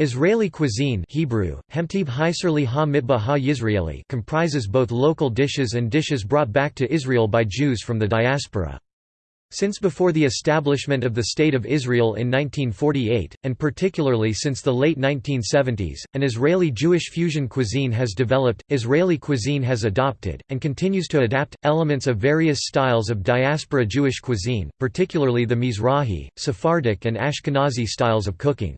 Israeli cuisine Hebrew, comprises both local dishes and dishes brought back to Israel by Jews from the diaspora. Since before the establishment of the State of Israel in 1948, and particularly since the late 1970s, an Israeli Jewish fusion cuisine has developed. Israeli cuisine has adopted, and continues to adapt, elements of various styles of diaspora Jewish cuisine, particularly the Mizrahi, Sephardic, and Ashkenazi styles of cooking.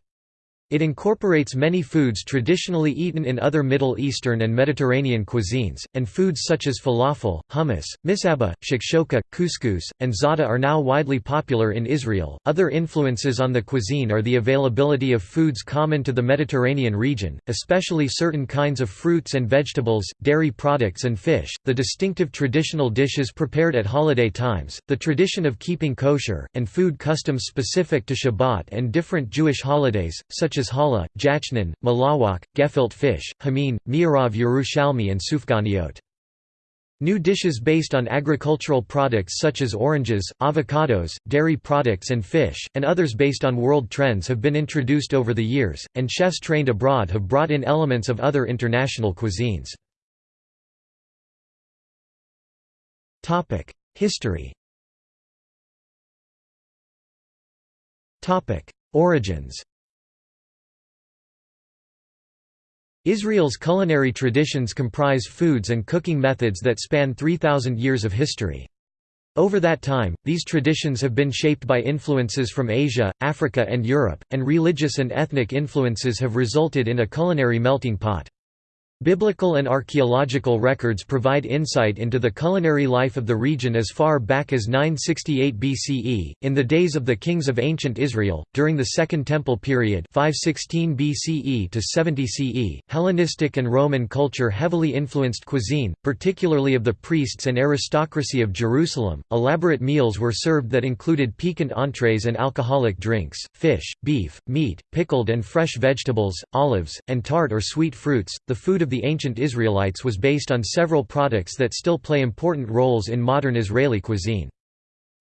It incorporates many foods traditionally eaten in other Middle Eastern and Mediterranean cuisines, and foods such as falafel, hummus, misaba, shakshoka, couscous, and za'atar are now widely popular in Israel. Other influences on the cuisine are the availability of foods common to the Mediterranean region, especially certain kinds of fruits and vegetables, dairy products, and fish, the distinctive traditional dishes prepared at holiday times, the tradition of keeping kosher, and food customs specific to Shabbat and different Jewish holidays, such such as challah, jachnun, malawach, gefilte fish, hamin, meorav Yerushalmi and sufganiyot. New dishes based on agricultural products such as oranges, avocados, dairy products and fish, and others based on world trends have been introduced over the years, and chefs trained abroad have brought in elements of other international cuisines. History Origins Israel's culinary traditions comprise foods and cooking methods that span 3,000 years of history. Over that time, these traditions have been shaped by influences from Asia, Africa and Europe, and religious and ethnic influences have resulted in a culinary melting pot. Biblical and archaeological records provide insight into the culinary life of the region as far back as 968 BCE, in the days of the kings of ancient Israel, during the Second Temple period 516 BCE to 70 CE. Hellenistic and Roman culture heavily influenced cuisine, particularly of the priests and aristocracy of Jerusalem. Elaborate meals were served that included piquant entrees and alcoholic drinks, fish, beef, meat, pickled and fresh vegetables, olives, and tart or sweet fruits. The food of the ancient Israelites was based on several products that still play important roles in modern Israeli cuisine.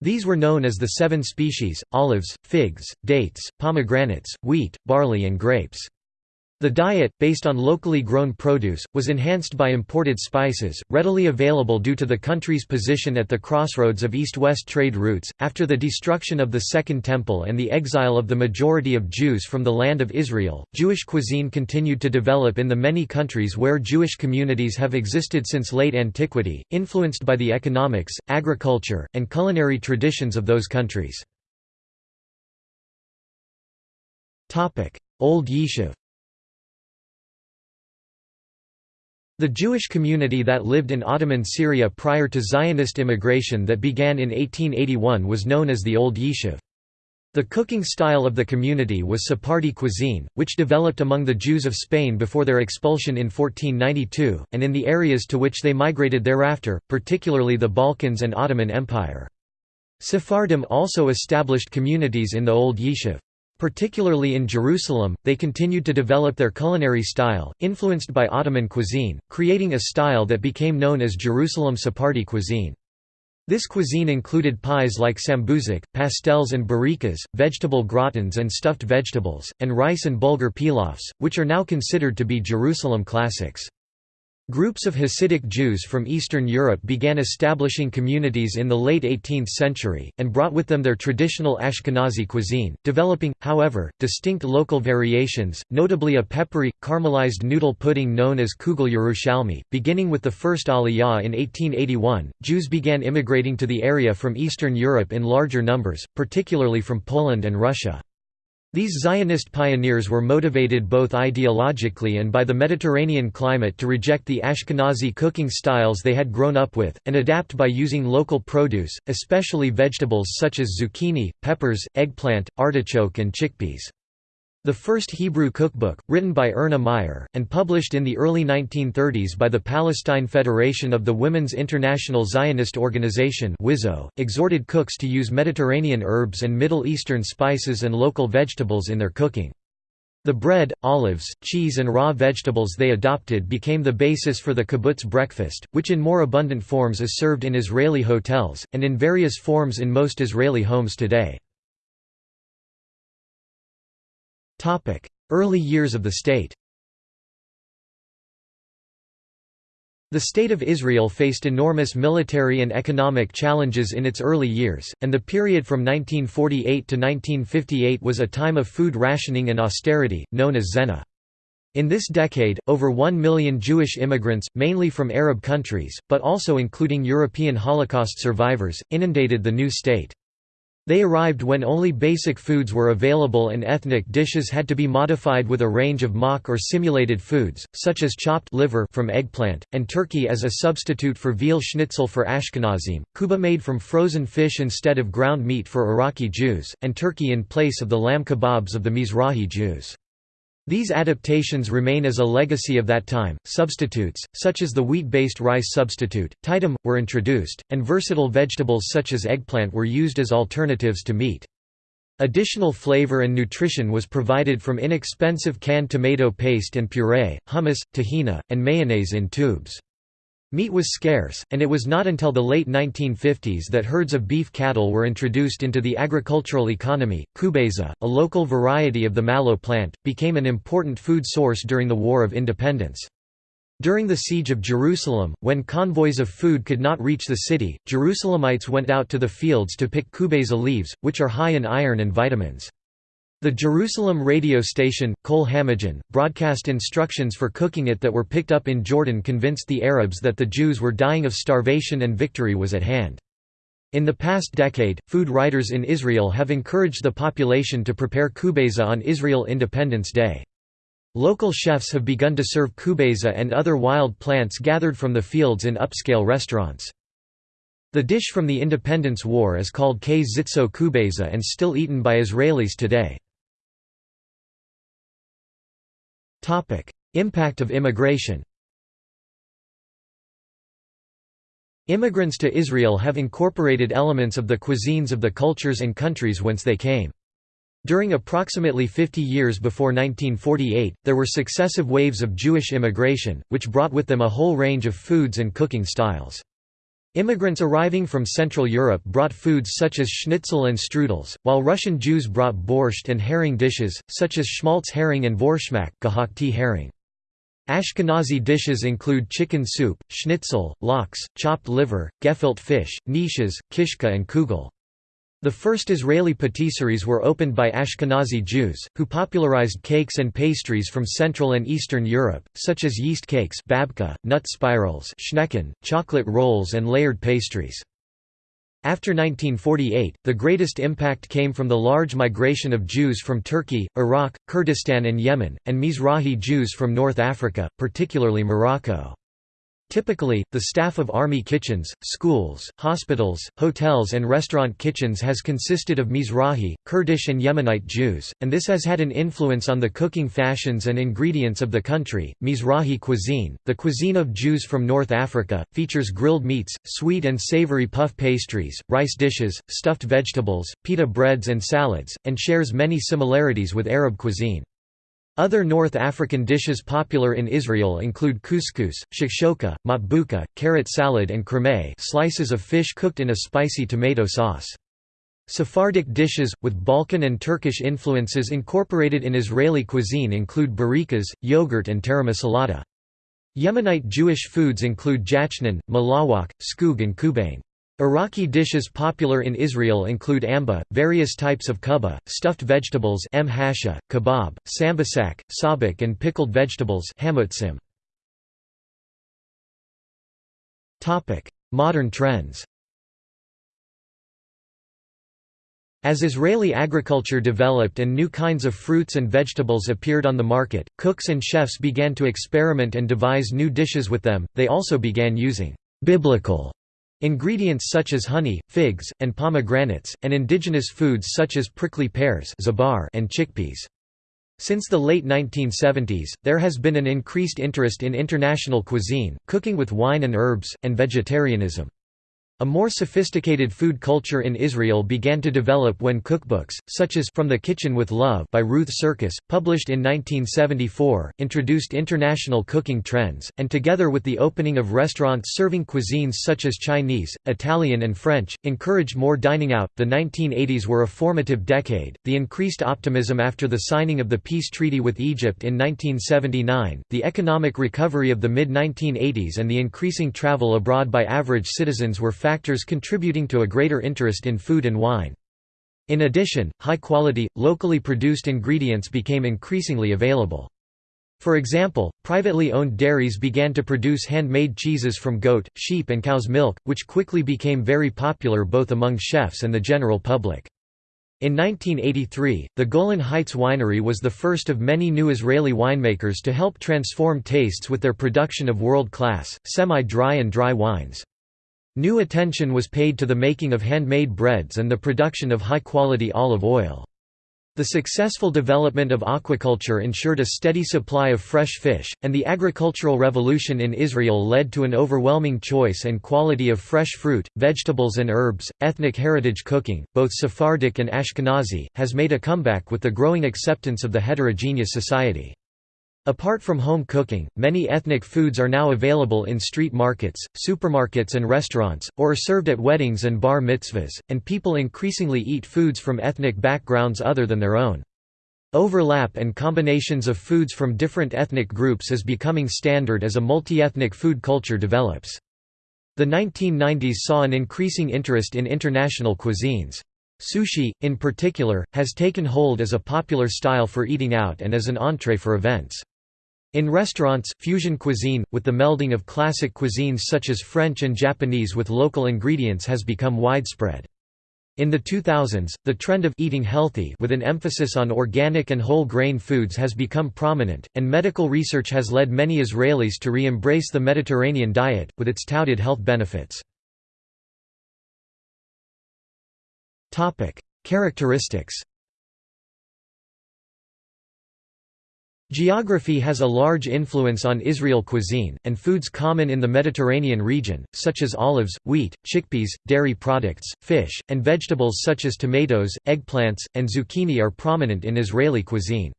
These were known as the seven species, olives, figs, dates, pomegranates, wheat, barley and grapes. The diet, based on locally grown produce, was enhanced by imported spices, readily available due to the country's position at the crossroads of east-west trade routes. After the destruction of the Second Temple and the exile of the majority of Jews from the land of Israel, Jewish cuisine continued to develop in the many countries where Jewish communities have existed since late antiquity, influenced by the economics, agriculture, and culinary traditions of those countries. Old Yishuv The Jewish community that lived in Ottoman Syria prior to Zionist immigration that began in 1881 was known as the Old Yishuv. The cooking style of the community was Sephardi cuisine, which developed among the Jews of Spain before their expulsion in 1492, and in the areas to which they migrated thereafter, particularly the Balkans and Ottoman Empire. Sephardim also established communities in the Old Yishuv. Particularly in Jerusalem, they continued to develop their culinary style, influenced by Ottoman cuisine, creating a style that became known as Jerusalem Sephardi cuisine. This cuisine included pies like sambusak, pastels and burekas, vegetable gratins and stuffed vegetables, and rice and bulgur pilafs, which are now considered to be Jerusalem classics. Groups of Hasidic Jews from Eastern Europe began establishing communities in the late 18th century, and brought with them their traditional Ashkenazi cuisine, developing, however, distinct local variations, notably a peppery, caramelized noodle pudding known as kugel Yerushalmi. Beginning with the first Aliyah in 1881, Jews began immigrating to the area from Eastern Europe in larger numbers, particularly from Poland and Russia. These Zionist pioneers were motivated both ideologically and by the Mediterranean climate to reject the Ashkenazi cooking styles they had grown up with, and adapt by using local produce, especially vegetables such as zucchini, peppers, eggplant, artichoke and chickpeas. The first Hebrew cookbook, written by Erna Meyer, and published in the early 1930s by the Palestine Federation of the Women's International Zionist Organization exhorted cooks to use Mediterranean herbs and Middle Eastern spices and local vegetables in their cooking. The bread, olives, cheese and raw vegetables they adopted became the basis for the kibbutz breakfast, which in more abundant forms is served in Israeli hotels, and in various forms in most Israeli homes today. Early years of the state The State of Israel faced enormous military and economic challenges in its early years, and the period from 1948 to 1958 was a time of food rationing and austerity, known as Tzena. In this decade, over one million Jewish immigrants, mainly from Arab countries, but also including European Holocaust survivors, inundated the new state. They arrived when only basic foods were available and ethnic dishes had to be modified with a range of mock or simulated foods, such as chopped liver from eggplant, and turkey as a substitute for veal schnitzel for Ashkenazim, kuba made from frozen fish instead of ground meat for Iraqi Jews, and turkey in place of the lamb kebabs of the Mizrahi Jews. These adaptations remain as a legacy of that time. Substitutes, such as the wheat based rice substitute, ptitim, were introduced, and versatile vegetables such as eggplant were used as alternatives to meat. Additional flavor and nutrition was provided from inexpensive canned tomato paste and puree, hummus, tahina, and mayonnaise in tubes. Meat was scarce, and it was not until the late 1950s that herds of beef cattle were introduced into the agricultural economy. Khubeiza, a local variety of the mallow plant, became an important food source during the War of Independence. During the Siege of Jerusalem, when convoys of food could not reach the city, Jerusalemites went out to the fields to pick khubeiza leaves, which are high in iron and vitamins. The Jerusalem radio station, Kol Hamagen, broadcast instructions for cooking it that were picked up in Jordan convinced the Arabs that the Jews were dying of starvation and victory was at hand. In the past decade, food writers in Israel have encouraged the population to prepare khubeiza on Israel Independence Day. Local chefs have begun to serve khubeiza and other wild plants gathered from the fields in upscale restaurants. The dish from the Independence War is called ktzitzot khubeiza and still eaten by Israelis today. Impact of immigration Immigrants to Israel have incorporated elements of the cuisines of the cultures and countries whence they came. During approximately 50 years before 1948, there were successive waves of Jewish immigration, which brought with them a whole range of foods and cooking styles. Immigrants arriving from Central Europe brought foods such as schnitzel and strudels, while Russian Jews brought borscht and herring dishes, such as schmaltz herring and vorschmack herring. Ashkenazi dishes include chicken soup, schnitzel, lox, chopped liver, gefilte fish, knishes, kishka and kugel. The first Israeli patisseries were opened by Ashkenazi Jews, who popularized cakes and pastries from Central and Eastern Europe, such as yeast cakes babka, nut spirals schnecken, chocolate rolls and layered pastries. After 1948, the greatest impact came from the large migration of Jews from Turkey, Iraq, Kurdistan and Yemen, and Mizrahi Jews from North Africa, particularly Morocco. Typically, the staff of army kitchens, schools, hospitals, hotels and restaurant kitchens has consisted of Mizrahi, Kurdish and Yemenite Jews, and this has had an influence on the cooking fashions and ingredients of the country. Mizrahi cuisine, the cuisine of Jews from North Africa, features grilled meats, sweet and savory puff pastries, rice dishes, stuffed vegetables, pita breads and salads, and shares many similarities with Arab cuisine. Other North African dishes popular in Israel include couscous, shakshoka, matbucha, carrot salad and chraime slices of fish cooked in a spicy tomato sauce. Sephardic dishes, with Balkan and Turkish influences incorporated in Israeli cuisine include burekas, yogurt and taramasalata. Yemenite Jewish foods include jachnun, malawach, skug and kubaneh. Iraqi dishes popular in Israel include amba, various types of kubba, stuffed vegetables m hasha, kebab, sambusak, sabich and pickled vegetables. Modern trends As Israeli agriculture developed and new kinds of fruits and vegetables appeared on the market, cooks and chefs began to experiment and devise new dishes with them, they also began using «biblical» Ingredients such as honey, figs, and pomegranates, and indigenous foods such as prickly pears and chickpeas. Since the late 1970s, there has been an increased interest in international cuisine, cooking with wine and herbs, and vegetarianism. A more sophisticated food culture in Israel began to develop when cookbooks, such as From the Kitchen with Love by Ruth Sirkis, published in 1974, introduced international cooking trends, and together with the opening of restaurants serving cuisines such as Chinese, Italian, and French, encouraged more dining out. The 1980s were a formative decade. The increased optimism after the signing of the peace treaty with Egypt in 1979, the economic recovery of the mid 1980s, and the increasing travel abroad by average citizens were factors contributing to a greater interest in food and wine. In addition, high-quality, locally produced ingredients became increasingly available. For example, privately owned dairies began to produce handmade cheeses from goat, sheep and cow's milk, which quickly became very popular both among chefs and the general public. In 1983, the Golan Heights Winery was the first of many new Israeli winemakers to help transform tastes with their production of world-class, semi-dry and dry wines. New attention was paid to the making of handmade breads and the production of high-quality olive oil. The successful development of aquaculture ensured a steady supply of fresh fish, and the agricultural revolution in Israel led to an overwhelming choice and quality of fresh fruit, vegetables, and herbs. Ethnic heritage cooking, both Sephardic and Ashkenazi, has made a comeback with the growing acceptance of the heterogeneous society. Apart from home cooking, many ethnic foods are now available in street markets, supermarkets and restaurants, or are served at weddings and bar mitzvahs, and people increasingly eat foods from ethnic backgrounds other than their own. Overlap and combinations of foods from different ethnic groups is becoming standard as a multi-ethnic food culture develops. The 1990s saw an increasing interest in international cuisines. Sushi, in particular, has taken hold as a popular style for eating out and as an entree for events. In restaurants, fusion cuisine, with the melding of classic cuisines such as French and Japanese with local ingredients has become widespread. In the 2000s, the trend of eating healthy with an emphasis on organic and whole grain foods has become prominent, and medical research has led many Israelis to re-embrace the Mediterranean diet, with its touted health benefits. Characteristics Geography has a large influence on Israel cuisine, and foods common in the Mediterranean region, such as olives, wheat, chickpeas, dairy products, fish, and vegetables such as tomatoes, eggplants, and zucchini are prominent in Israeli cuisine.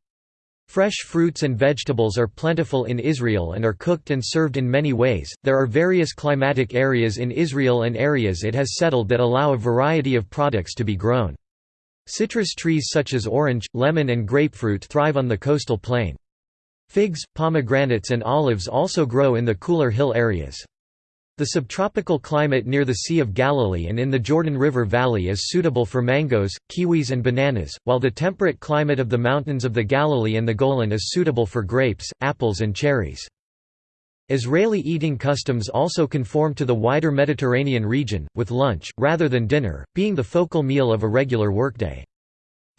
Fresh fruits and vegetables are plentiful in Israel and are cooked and served in many ways. There are various climatic areas in Israel and areas it has settled that allow a variety of products to be grown. Citrus trees such as orange, lemon and grapefruit thrive on the coastal plain. Figs, pomegranates and olives also grow in the cooler hill areas. The subtropical climate near the Sea of Galilee and in the Jordan River Valley is suitable for mangoes, kiwis and bananas, while the temperate climate of the mountains of the Galilee and the Golan is suitable for grapes, apples and cherries. Israeli eating customs also conform to the wider Mediterranean region, with lunch, rather than dinner, being the focal meal of a regular workday.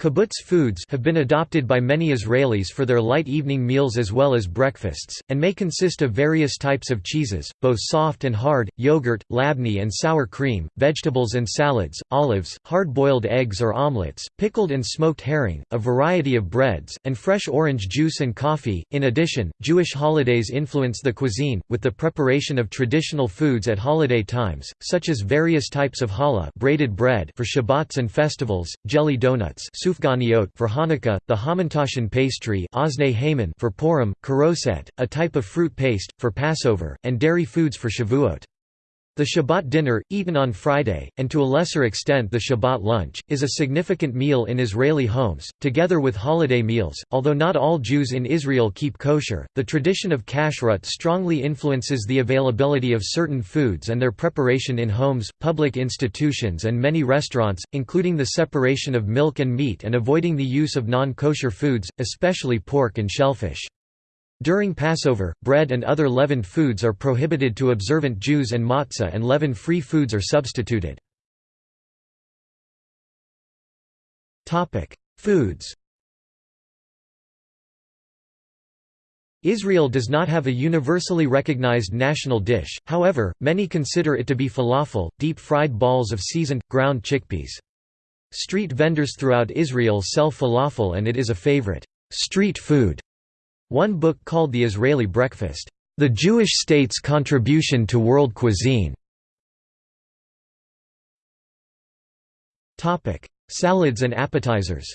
Kibbutz foods have been adopted by many Israelis for their light evening meals as well as breakfasts, and may consist of various types of cheeses, both soft and hard, yogurt, labneh and sour cream, vegetables and salads, olives, hard-boiled eggs or omelets, pickled and smoked herring, a variety of breads, and fresh orange juice and coffee. In addition, Jewish holidays influence the cuisine, with the preparation of traditional foods at holiday times, such as various types of challah braided bread for Shabbats and festivals, jelly donuts sufganiyot for Hanukkah, the hamantashen pastry for Purim, charoset, a type of fruit paste, for Passover, and dairy foods for Shavuot. The Shabbat dinner, eaten on Friday, and to a lesser extent the Shabbat lunch, is a significant meal in Israeli homes, together with holiday meals. Although not all Jews in Israel keep kosher, the tradition of kashrut strongly influences the availability of certain foods and their preparation in homes, public institutions, and many restaurants, including the separation of milk and meat and avoiding the use of non kosher foods, especially pork and shellfish. During Passover, bread and other leavened foods are prohibited to observant Jews and matzah and leaven-free foods are substituted. Foods Israel does not have a universally recognized national dish, however, many consider it to be falafel, deep-fried balls of seasoned, ground chickpeas. Street vendors throughout Israel sell falafel and it is a favorite street food one book called The Israeli Breakfast, The Jewish State's Contribution to World Cuisine, Salads and appetizers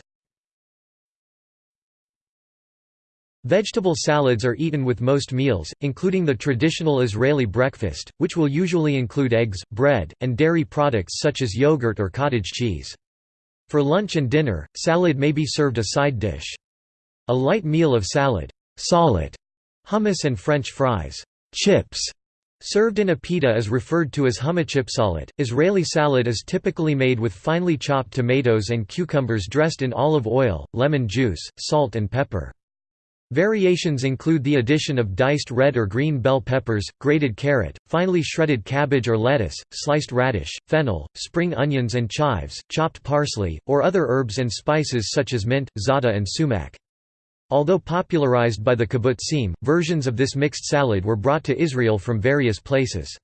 Vegetable salads are eaten with most meals, including the traditional Israeli breakfast, which will usually include eggs, bread, and dairy products such as yogurt or cottage cheese. For lunch and dinner, salad may be served a side dish. A light meal of salad, salat, hummus and French fries, chips, served in a pita is referred to as salad. Israeli salad is typically made with finely chopped tomatoes and cucumbers dressed in olive oil, lemon juice, salt and pepper. Variations include the addition of diced red or green bell peppers, grated carrot, finely shredded cabbage or lettuce, sliced radish, fennel, spring onions and chives, chopped parsley, or other herbs and spices such as mint, za'atar and sumac. Although popularized by the kibbutzim, versions of this mixed salad were brought to Israel from various places.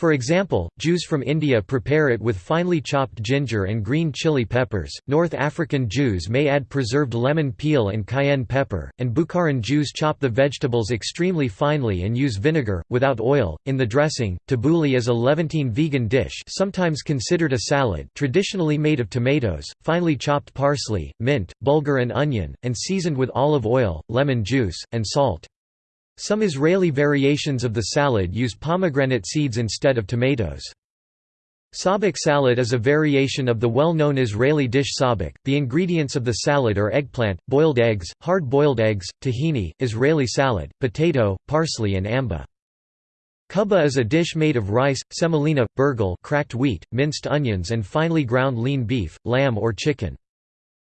For example, Jews from India prepare it with finely chopped ginger and green chili peppers, North African Jews may add preserved lemon peel and cayenne pepper, and Bukharan Jews chop the vegetables extremely finely and use vinegar, without oil, in the dressing. Tabbouleh is a Levantine vegan dish sometimes considered a salad traditionally made of tomatoes, finely chopped parsley, mint, bulgur and onion, and seasoned with olive oil, lemon juice, and salt. Some Israeli variations of the salad use pomegranate seeds instead of tomatoes. Sabich salad is a variation of the well-known Israeli dish sabich. The ingredients of the salad are eggplant, boiled eggs, hard-boiled eggs, tahini, Israeli salad, potato, parsley and amba. Kubba is a dish made of rice, semolina, burghul cracked wheat, minced onions and finely ground lean beef, lamb or chicken.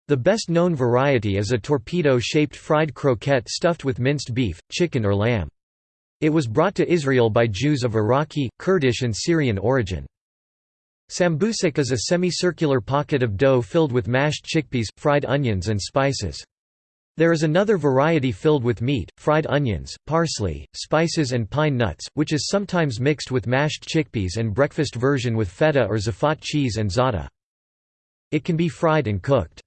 The best known variety is a torpedo-shaped fried croquette stuffed with minced beef, chicken or lamb. It was brought to Israel by Jews of Iraqi, Kurdish and Syrian origin. Sambusak is a semicircular pocket of dough filled with mashed chickpeas, fried onions and spices. There is another variety filled with meat, fried onions, parsley, spices and pine nuts, which is sometimes mixed with mashed chickpeas and breakfast version with feta or Tzfat cheese and za'atar. It can be fried and cooked.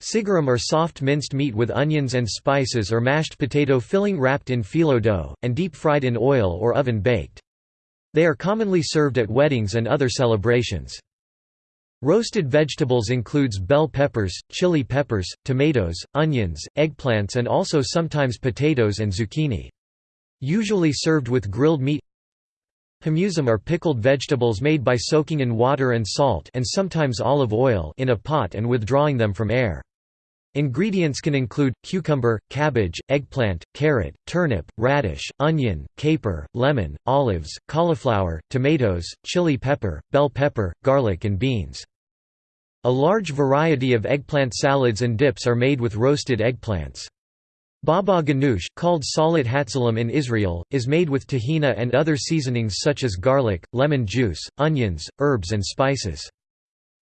Sigarim are soft minced meat with onions and spices or mashed potato filling wrapped in phyllo dough, and deep-fried in oil or oven-baked. They are commonly served at weddings and other celebrations. Roasted vegetables includes bell peppers, chili peppers, tomatoes, onions, eggplants and also sometimes potatoes and zucchini. Usually served with grilled meat Hamutzim are pickled vegetables made by soaking in water and salt and sometimes olive oil in a pot and withdrawing them from air. Ingredients can include, cucumber, cabbage, eggplant, carrot, turnip, radish, onion, caper, lemon, olives, cauliflower, tomatoes, chili pepper, bell pepper, garlic and beans. A large variety of eggplant salads and dips are made with roasted eggplants. Baba ganoush, called salat hatzalam in Israel, is made with tahina and other seasonings such as garlic, lemon juice, onions, herbs and spices.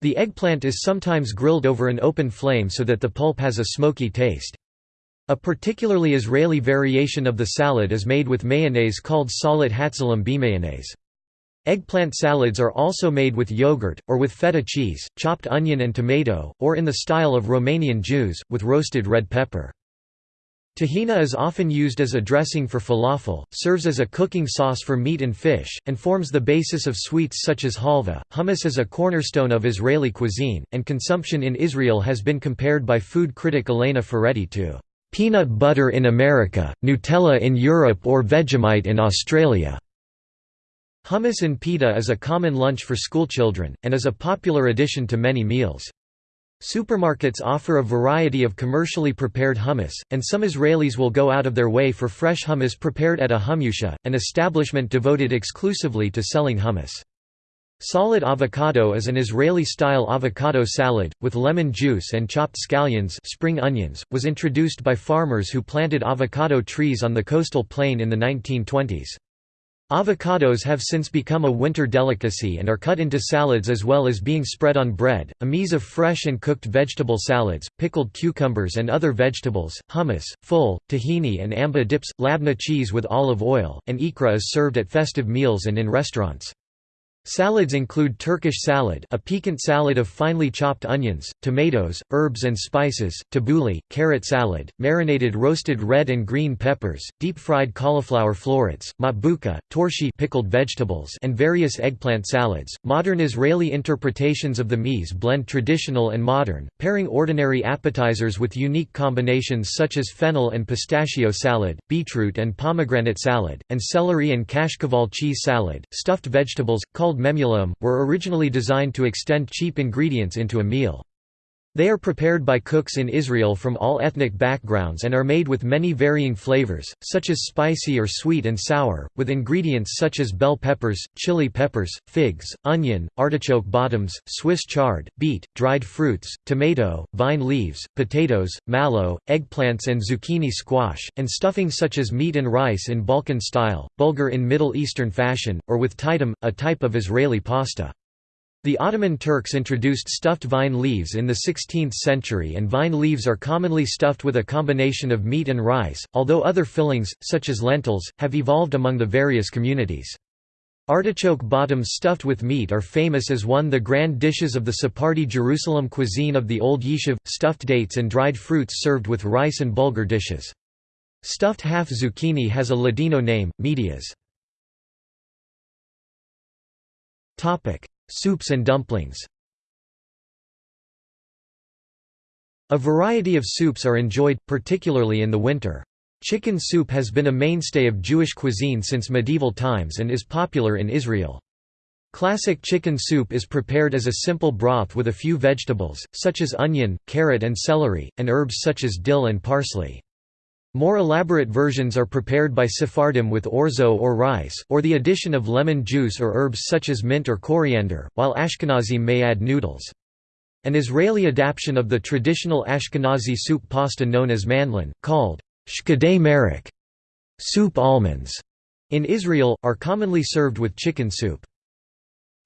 The eggplant is sometimes grilled over an open flame so that the pulp has a smoky taste. A particularly Israeli variation of the salad is made with mayonnaise called salat hatzalam b'mayonnaise. Eggplant salads are also made with yogurt, or with feta cheese, chopped onion and tomato, or in the style of Romanian Jews, with roasted red pepper. Tahina is often used as a dressing for falafel, serves as a cooking sauce for meat and fish, and forms the basis of sweets such as halva. Hummus is a cornerstone of Israeli cuisine, and consumption in Israel has been compared by food critic Elena Ferretti to peanut butter in America, Nutella in Europe or Vegemite in Australia. Hummus and pita is a common lunch for schoolchildren, and is a popular addition to many meals. Supermarkets offer a variety of commercially prepared hummus, and some Israelis will go out of their way for fresh hummus prepared at a hummusia, an establishment devoted exclusively to selling hummus. Solid avocado is an Israeli-style avocado salad, with lemon juice and chopped scallions spring onions, was introduced by farmers who planted avocado trees on the coastal plain in the 1920s. Avocados have since become a winter delicacy and are cut into salads as well as being spread on bread. A mise of fresh and cooked vegetable salads, pickled cucumbers and other vegetables, hummus, ful, tahini and amba dips, labna cheese with olive oil, and ikra is served at festive meals and in restaurants. Salads include Turkish salad a piquant salad of finely chopped onions, tomatoes, herbs and spices, tabbouleh, carrot salad, marinated roasted red and green peppers, deep-fried cauliflower florets, matbucha, torshi pickled vegetables and various eggplant salads. Modern Israeli interpretations of the meze blend traditional and modern, pairing ordinary appetizers with unique combinations such as fennel and pistachio salad, beetroot and pomegranate salad, and celery and kashkaval cheese salad. Stuffed vegetables, called called memulaim, were originally designed to extend cheap ingredients into a meal. They are prepared by cooks in Israel from all ethnic backgrounds and are made with many varying flavors, such as spicy or sweet and sour, with ingredients such as bell peppers, chili peppers, figs, onion, artichoke bottoms, Swiss chard, beet, dried fruits, tomato, vine leaves, potatoes, mallow, eggplants and zucchini squash, and stuffing such as meat and rice in Balkan style, bulgur in Middle Eastern fashion, or with ptitim, a type of Israeli pasta. The Ottoman Turks introduced stuffed vine leaves in the 16th century and vine leaves are commonly stuffed with a combination of meat and rice, although other fillings, such as lentils, have evolved among the various communities. Artichoke bottoms stuffed with meat are famous as one of the grand dishes of the Sephardi Jerusalem cuisine of the Old Yishuv, stuffed dates and dried fruits served with rice and bulgur dishes. Stuffed half zucchini has a Ladino name, medias. Soups and dumplings A variety of soups are enjoyed, particularly in the winter. Chicken soup has been a mainstay of Jewish cuisine since medieval times and is popular in Israel. Classic chicken soup is prepared as a simple broth with a few vegetables, such as onion, carrot and celery, and herbs such as dill and parsley. More elaborate versions are prepared by Sephardim with orzo or rice, or the addition of lemon juice or herbs such as mint or coriander, while Ashkenazim may add noodles. An Israeli adaptation of the traditional Ashkenazi soup pasta known as mandlen, called shkedei marak soup almonds, in Israel, are commonly served with chicken soup.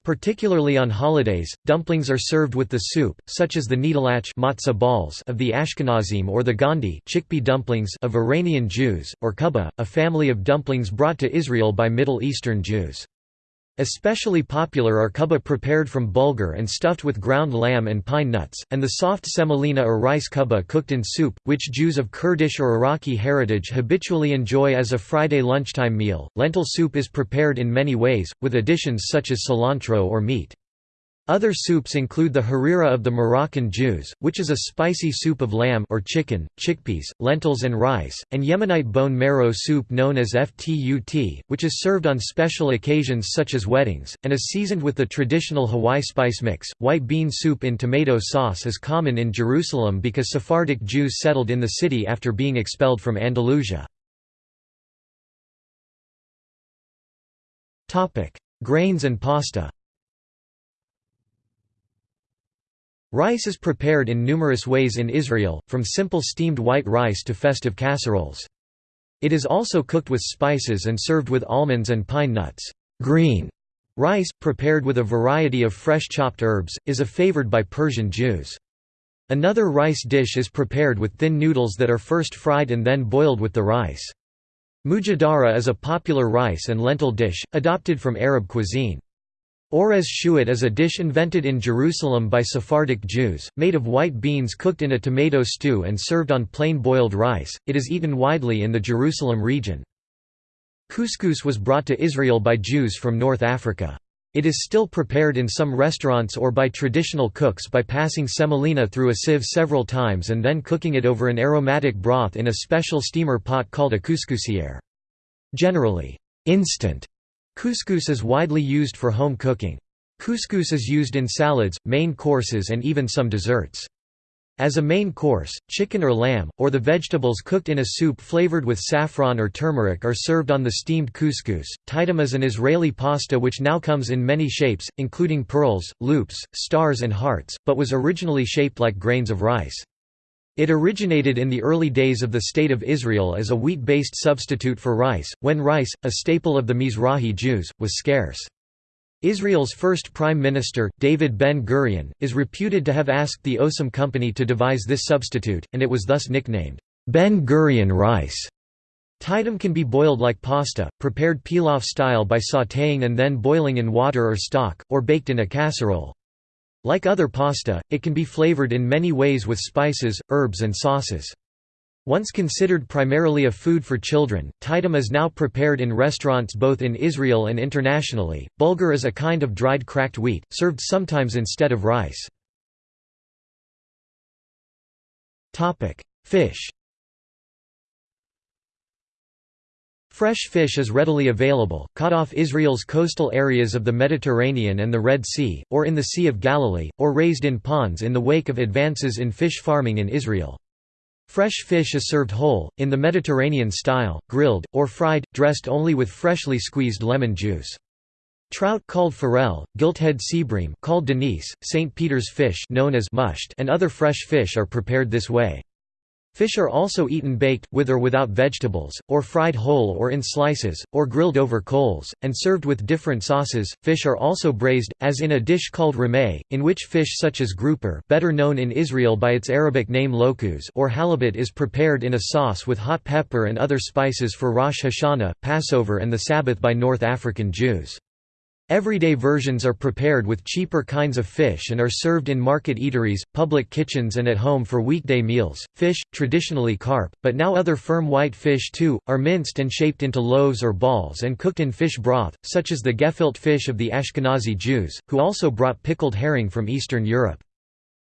Particularly on holidays, dumplings are served with the soup, such as the kneidlach matzah balls of the Ashkenazim or the gondi chickpea dumplings of Iranian Jews, or kuba, a family of dumplings brought to Israel by Middle Eastern Jews. Especially popular are kuba prepared from bulgur and stuffed with ground lamb and pine nuts, and the soft semolina or rice kuba cooked in soup, which Jews of Kurdish or Iraqi heritage habitually enjoy as a Friday lunchtime meal. Lentil soup is prepared in many ways, with additions such as cilantro or meat. Other soups include the harira of the Moroccan Jews, which is a spicy soup of lamb or chicken, chickpeas, lentils and rice, and Yemenite bone marrow soup known as ftut, which is served on special occasions such as weddings, and is seasoned with the traditional hawaij spice mix. White bean soup in tomato sauce is common in Jerusalem because Sephardic Jews settled in the city after being expelled from Andalusia. Grains and pasta Rice is prepared in numerous ways in Israel, from simple steamed white rice to festive casseroles. It is also cooked with spices and served with almonds and pine nuts. Green rice, prepared with a variety of fresh chopped herbs, is a favored by Persian Jews. Another rice dish is prepared with thin noodles that are first fried and then boiled with the rice. Mujadara is a popular rice and lentil dish, adopted from Arab cuisine. Orez shuat is a dish invented in Jerusalem by Sephardic Jews, made of white beans cooked in a tomato stew and served on plain boiled rice. It is eaten widely in the Jerusalem region. Couscous was brought to Israel by Jews from North Africa. It is still prepared in some restaurants or by traditional cooks by passing semolina through a sieve several times and then cooking it over an aromatic broth in a special steamer pot called a couscousière. Generally, instant Couscous is widely used for home cooking. Couscous is used in salads, main courses and even some desserts. As a main course, chicken or lamb, or the vegetables cooked in a soup flavored with saffron or turmeric are served on the steamed couscous. Ptitim is an Israeli pasta which now comes in many shapes, including pearls, loops, stars and hearts, but was originally shaped like grains of rice. It originated in the early days of the State of Israel as a wheat-based substitute for rice, when rice, a staple of the Mizrahi Jews, was scarce. Israel's first prime minister, David Ben-Gurion, is reputed to have asked the Osem Company to devise this substitute, and it was thus nicknamed, Ben-Gurion rice. Ptitim can be boiled like pasta, prepared pilaf style by sautéing and then boiling in water or stock, or baked in a casserole. Like other pasta, it can be flavored in many ways with spices, herbs and sauces. Once considered primarily a food for children, ptitim is now prepared in restaurants both in Israel and internationally. Bulgur is a kind of dried cracked wheat, served sometimes instead of rice. Fish Fresh fish is readily available, caught off Israel's coastal areas of the Mediterranean and the Red Sea, or in the Sea of Galilee, or raised in ponds in the wake of advances in fish farming in Israel. Fresh fish is served whole, in the Mediterranean style, grilled, or fried, dressed only with freshly squeezed lemon juice. Trout called forel, gilthead seabream called denise, St. Peter's fish known as musht and other fresh fish are prepared this way. Fish are also eaten baked, with or without vegetables, or fried whole or in slices, or grilled over coals, and served with different sauces. Fish are also braised, as in a dish called chraime, in which fish such as grouper better known in Israel by its Arabic name lokuz or halibut is prepared in a sauce with hot pepper and other spices for Rosh Hashanah, Passover and the Sabbath by North African Jews. Everyday versions are prepared with cheaper kinds of fish and are served in market eateries, public kitchens and at home for weekday meals. Fish, traditionally carp, but now other firm white fish too, are minced and shaped into loaves or balls and cooked in fish broth, such as the gefilte fish of the Ashkenazi Jews, who also brought pickled herring from Eastern Europe.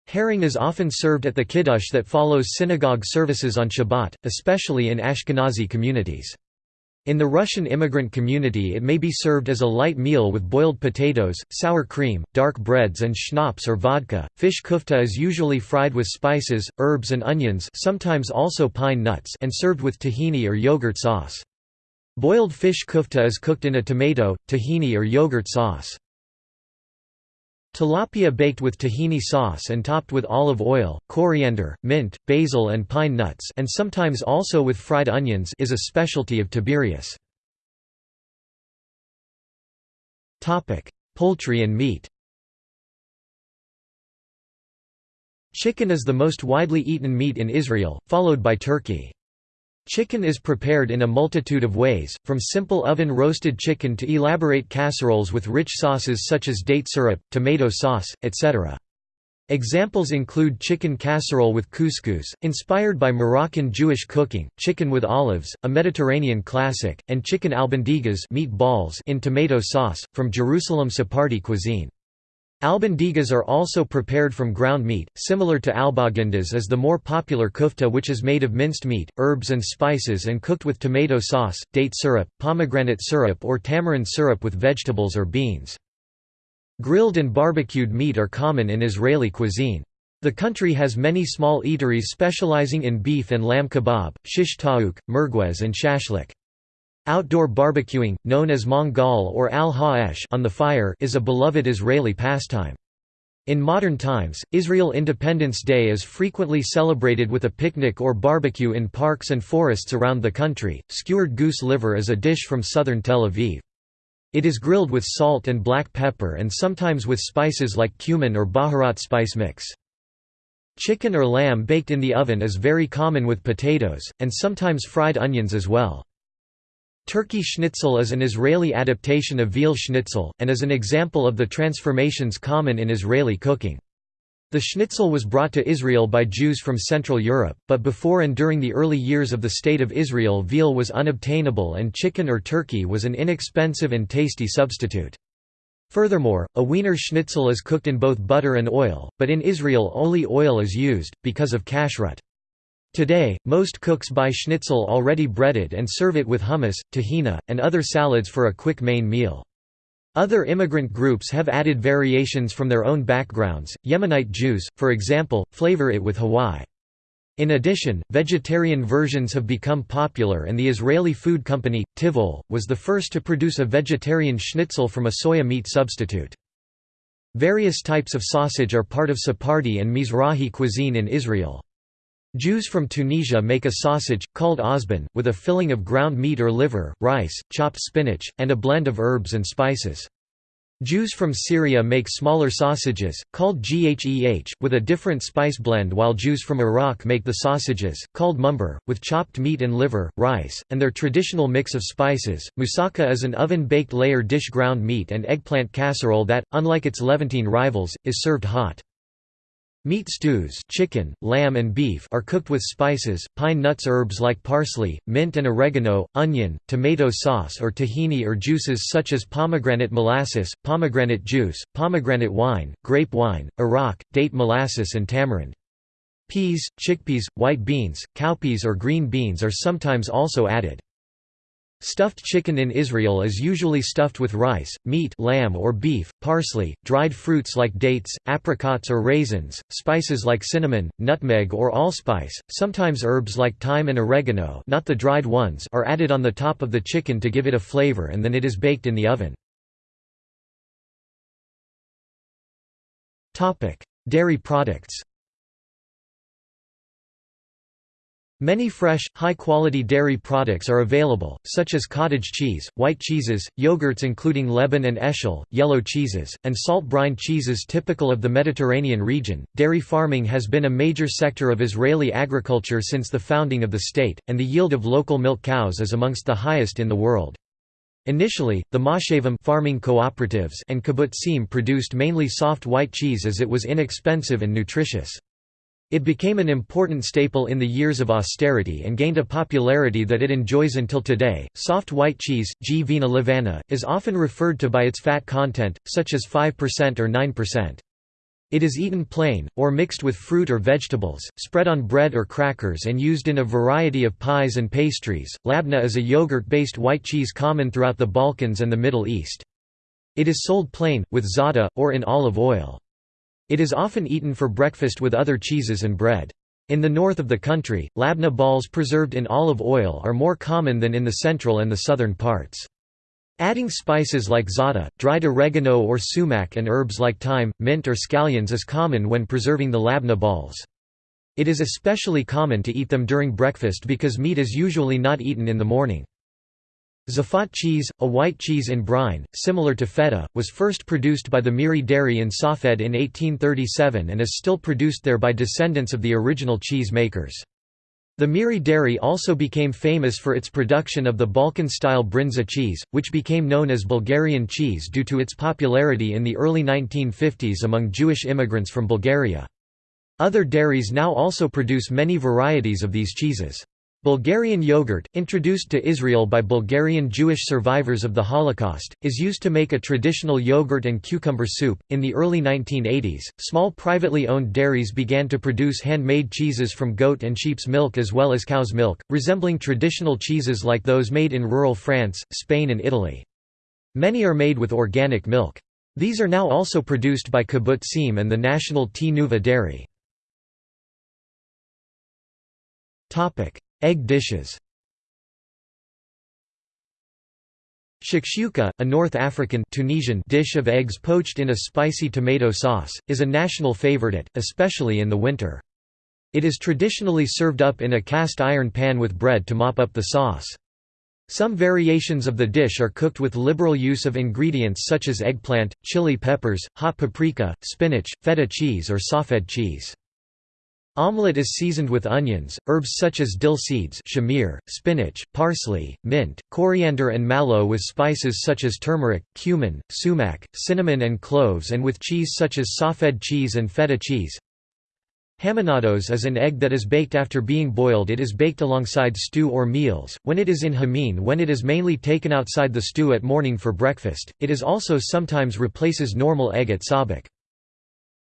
Herring is often served at the kiddush that follows synagogue services on Shabbat, especially in Ashkenazi communities. In the Russian immigrant community it may be served as a light meal with boiled potatoes, sour cream, dark breads and schnapps or vodka. Fish kufta is usually fried with spices, herbs and onions sometimes also pine nuts and served with tahini or yogurt sauce. Boiled fish kufta is cooked in a tomato, tahini or yogurt sauce. Tilapia baked with tahini sauce and topped with olive oil, coriander, mint, basil and pine nuts and sometimes also with fried onions is a specialty of Tiberias. Poultry and meat Chicken is the most widely eaten meat in Israel, followed by turkey. Chicken is prepared in a multitude of ways, from simple oven-roasted chicken to elaborate casseroles with rich sauces such as date syrup, tomato sauce, etc. Examples include chicken casserole with couscous, inspired by Moroccan Jewish cooking, chicken with olives, a Mediterranean classic, and chicken albondigas meat balls in tomato sauce, from Jerusalem Sephardi cuisine. Albondigas are also prepared from ground meat, similar to albagindas as the more popular kufta which is made of minced meat, herbs and spices and cooked with tomato sauce, date syrup, pomegranate syrup or tamarind syrup with vegetables or beans. Grilled and barbecued meat are common in Israeli cuisine. The country has many small eateries specializing in beef and lamb kebab, shish taouk, merguez and shashlik. Outdoor barbecuing, known as mangal or al ha'esh on the fire, is a beloved Israeli pastime. In modern times, Israel Independence Day is frequently celebrated with a picnic or barbecue in parks and forests around the country. Skewered goose liver is a dish from southern Tel Aviv. It is grilled with salt and black pepper and sometimes with spices like cumin or baharat spice mix. Chicken or lamb baked in the oven is very common with potatoes, and sometimes fried onions as well. Turkey schnitzel is an Israeli adaptation of veal schnitzel, and is an example of the transformations common in Israeli cooking. The schnitzel was brought to Israel by Jews from Central Europe, but before and during the early years of the State of Israel veal was unobtainable and chicken or turkey was an inexpensive and tasty substitute. Furthermore, a Wiener schnitzel is cooked in both butter and oil, but in Israel only oil is used, because of kashrut. Today, most cooks buy schnitzel already breaded and serve it with hummus, tahina, and other salads for a quick main meal. Other immigrant groups have added variations from their own backgrounds. Yemenite Jews, for example, flavor it with hawaij. In addition, vegetarian versions have become popular and the Israeli food company, Tivall, was the first to produce a vegetarian schnitzel from a soya meat substitute. Various types of sausage are part of Sephardi and Mizrahi cuisine in Israel. Jews from Tunisia make a sausage, called ozban, with a filling of ground meat or liver, rice, chopped spinach, and a blend of herbs and spices. Jews from Syria make smaller sausages, called gheh, with a different spice blend while Jews from Iraq make the sausages, called mumbar, with chopped meat and liver, rice, and their traditional mix of spices. Moussaka is an oven-baked layer dish ground meat and eggplant casserole that, unlike its Levantine rivals, is served hot. Meat stews chicken, lamb and beef are cooked with spices, pine nuts herbs like parsley, mint and oregano, onion, tomato sauce or tahini or juices such as pomegranate molasses, pomegranate juice, pomegranate wine, grape wine, arak, date molasses and tamarind. Peas, chickpeas, white beans, cowpeas or green beans are sometimes also added. Stuffed chicken in Israel is usually stuffed with rice, meat lamb or beef, parsley, dried fruits like dates, apricots or raisins, spices like cinnamon, nutmeg or allspice, sometimes herbs like thyme and oregano not the dried ones are added on the top of the chicken to give it a flavor and then it is baked in the oven. Dairy products Many fresh, high-quality dairy products are available, such as cottage cheese, white cheeses, yogurts including Leban and Eshel, yellow cheeses, and salt brine cheeses typical of the Mediterranean region. Dairy farming has been a major sector of Israeli agriculture since the founding of the state, and the yield of local milk cows is amongst the highest in the world. Initially, the moshavim farming cooperatives and kibbutzim produced mainly soft white cheese as it was inexpensive and nutritious. It became an important staple in the years of austerity and gained a popularity that it enjoys until today. Soft white cheese, G. vina levana, is often referred to by its fat content, such as 5% or 9%. It is eaten plain, or mixed with fruit or vegetables, spread on bread or crackers, and used in a variety of pies and pastries. Labna is a yogurt based white cheese common throughout the Balkans and the Middle East. It is sold plain, with za'atar, or in olive oil. It is often eaten for breakfast with other cheeses and bread. In the north of the country, labna balls preserved in olive oil are more common than in the central and the southern parts. Adding spices like za'atar, dried oregano or sumac and herbs like thyme, mint or scallions is common when preserving the labna balls. It is especially common to eat them during breakfast because meat is usually not eaten in the morning. Tzfat cheese, a white cheese in brine, similar to feta, was first produced by the Meiri Dairy in Safed in 1837 and is still produced there by descendants of the original cheese makers. The Meiri Dairy also became famous for its production of the Balkan-style brinza cheese, which became known as Bulgarian cheese due to its popularity in the early 1950s among Jewish immigrants from Bulgaria. Other dairies now also produce many varieties of these cheeses. Bulgarian yogurt, introduced to Israel by Bulgarian Jewish survivors of the Holocaust, is used to make a traditional yogurt and cucumber soup. In the early 1980s, small privately owned dairies began to produce handmade cheeses from goat and sheep's milk as well as cow's milk, resembling traditional cheeses like those made in rural France, Spain, and Italy. Many are made with organic milk. These are now also produced by Kibbutzim and the national Tnuva dairy. Egg dishes Shakshuka, a North African Tunisian dish of eggs poached in a spicy tomato sauce, is a national favorite, especially in the winter. It is traditionally served up in a cast iron pan with bread to mop up the sauce. Some variations of the dish are cooked with liberal use of ingredients such as eggplant, chili peppers, hot paprika, spinach, feta cheese or safed cheese. Omelette is seasoned with onions, herbs such as dill seeds shamir, spinach, parsley, mint, coriander and mallow with spices such as turmeric, cumin, sumac, cinnamon and cloves and with cheese such as safed cheese and feta cheese. Haminados is an egg that is baked after being boiled it is baked alongside stew or meals, when it is in hamin when it is mainly taken outside the stew at morning for breakfast, it is also sometimes replaces normal egg at sabich.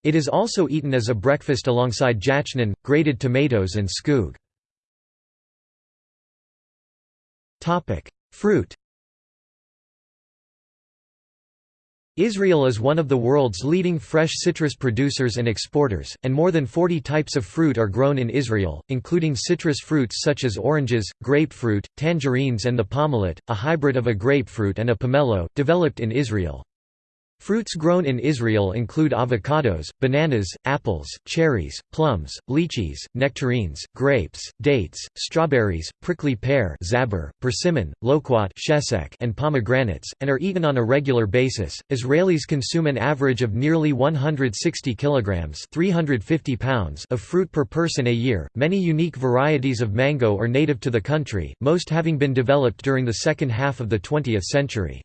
It is also eaten as a breakfast alongside jachnun, grated tomatoes and skug. Fruit Israel is one of the world's leading fresh citrus producers and exporters, and more than 40 types of fruit are grown in Israel, including citrus fruits such as oranges, grapefruit, tangerines and the pomelet, a hybrid of a grapefruit and a pomelo, developed in Israel. Fruits grown in Israel include avocados, bananas, apples, cherries, plums, lychees, nectarines, grapes, dates, strawberries, prickly pear zabur, persimmon, loquat and pomegranates, and are eaten on a regular basis. Israelis consume an average of nearly 160 kilograms (350 pounds) of fruit per person a year. Many unique varieties of mango are native to the country, most having been developed during the second half of the 20th century.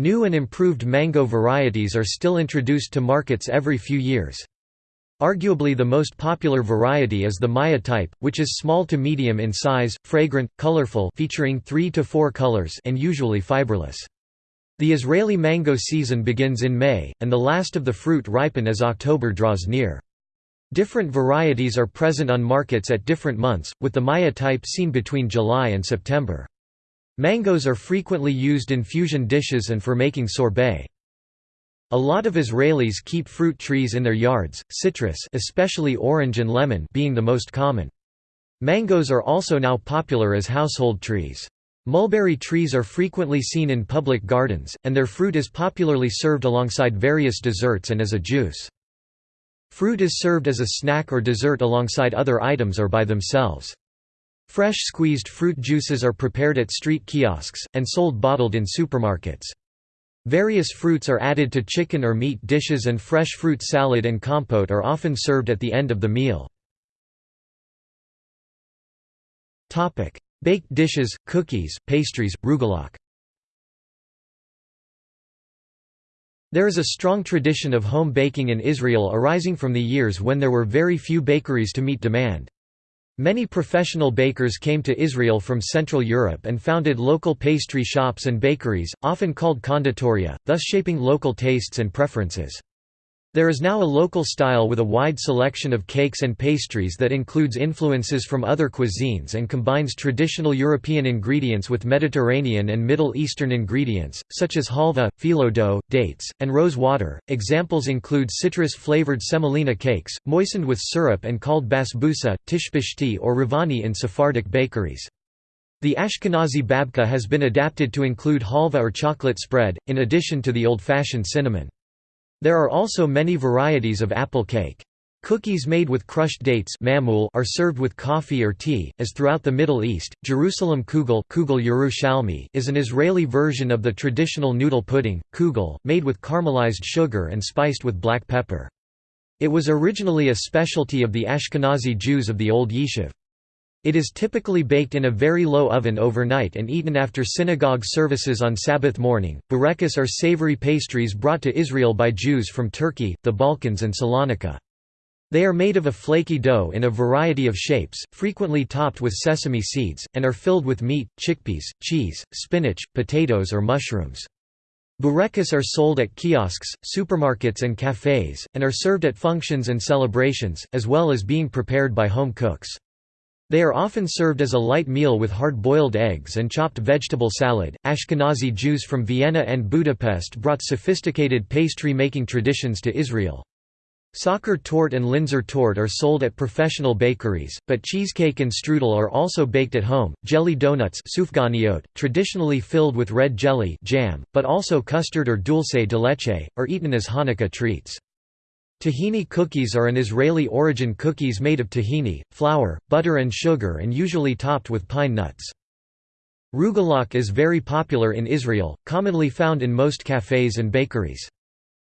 New and improved mango varieties are still introduced to markets every few years. Arguably the most popular variety is the Maya type, which is small to medium in size, fragrant, colorful featuring 3 to 4 colors and usually fiberless. The Israeli mango season begins in May, and the last of the fruit ripen as October draws near. Different varieties are present on markets at different months, with the Maya type seen between July and September. Mangoes are frequently used in fusion dishes and for making sorbet. A lot of Israelis keep fruit trees in their yards, citrus especially orange and lemon being the most common. Mangoes are also now popular as household trees. Mulberry trees are frequently seen in public gardens, and their fruit is popularly served alongside various desserts and as a juice. Fruit is served as a snack or dessert alongside other items or by themselves. Fresh squeezed fruit juices are prepared at street kiosks, and sold bottled in supermarkets. Various fruits are added to chicken or meat dishes and fresh fruit salad and compote are often served at the end of the meal. Baked dishes, cookies, pastries, rugelach There is a strong tradition of home baking in Israel arising from the years when there were very few bakeries to meet demand. Many professional bakers came to Israel from Central Europe and founded local pastry shops and bakeries, often called konditoria, thus shaping local tastes and preferences. There is now a local style with a wide selection of cakes and pastries that includes influences from other cuisines and combines traditional European ingredients with Mediterranean and Middle Eastern ingredients, such as halva, phyllo dough, dates, and rose water. Examples include citrus flavored semolina cakes, moistened with syrup and called basbousa, tishbishti, or ravani in Sephardic bakeries. The Ashkenazi babka has been adapted to include halva or chocolate spread, in addition to the old fashioned cinnamon. There are also many varieties of apple cake. Cookies made with crushed dates are served with coffee or tea, as throughout the Middle East. Jerusalem kugel, kugel is an Israeli version of the traditional noodle pudding, kugel, made with caramelized sugar and spiced with black pepper. It was originally a specialty of the Ashkenazi Jews of the Old Yishuv. It is typically baked in a very low oven overnight and eaten after synagogue services on Sabbath morning. Burekas are savory pastries brought to Israel by Jews from Turkey, the Balkans, and Salonika. They are made of a flaky dough in a variety of shapes, frequently topped with sesame seeds, and are filled with meat, chickpeas, cheese, spinach, potatoes, or mushrooms. Burekas are sold at kiosks, supermarkets, and cafes, and are served at functions and celebrations, as well as being prepared by home cooks. They are often served as a light meal with hard-boiled eggs and chopped vegetable salad. Ashkenazi Jews from Vienna and Budapest brought sophisticated pastry-making traditions to Israel. Sacher torte and Linzer torte are sold at professional bakeries, but cheesecake and strudel are also baked at home. Jelly donuts, traditionally filled with red jelly jam, but also custard or dulce de leche, are eaten as Hanukkah treats. Tahini cookies are an Israeli-origin cookies made of tahini, flour, butter and sugar and usually topped with pine nuts. Rugelach is very popular in Israel, commonly found in most cafes and bakeries.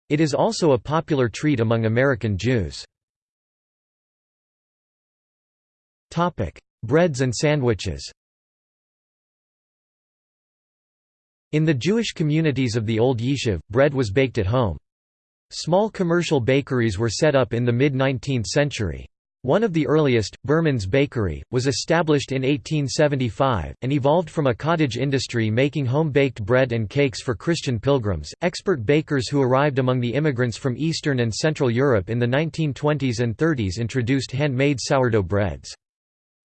It is also a popular treat among American Jews. Breads and sandwiches In the Jewish communities of the Old Yishuv, bread was baked at home. Small commercial bakeries were set up in the mid-19th century. One of the earliest, Berman's Bakery, was established in 1875, and evolved from a cottage industry making home-baked bread and cakes for Christian pilgrims. Expert bakers who arrived among the immigrants from Eastern and Central Europe in the 1920s and 30s introduced handmade sourdough breads.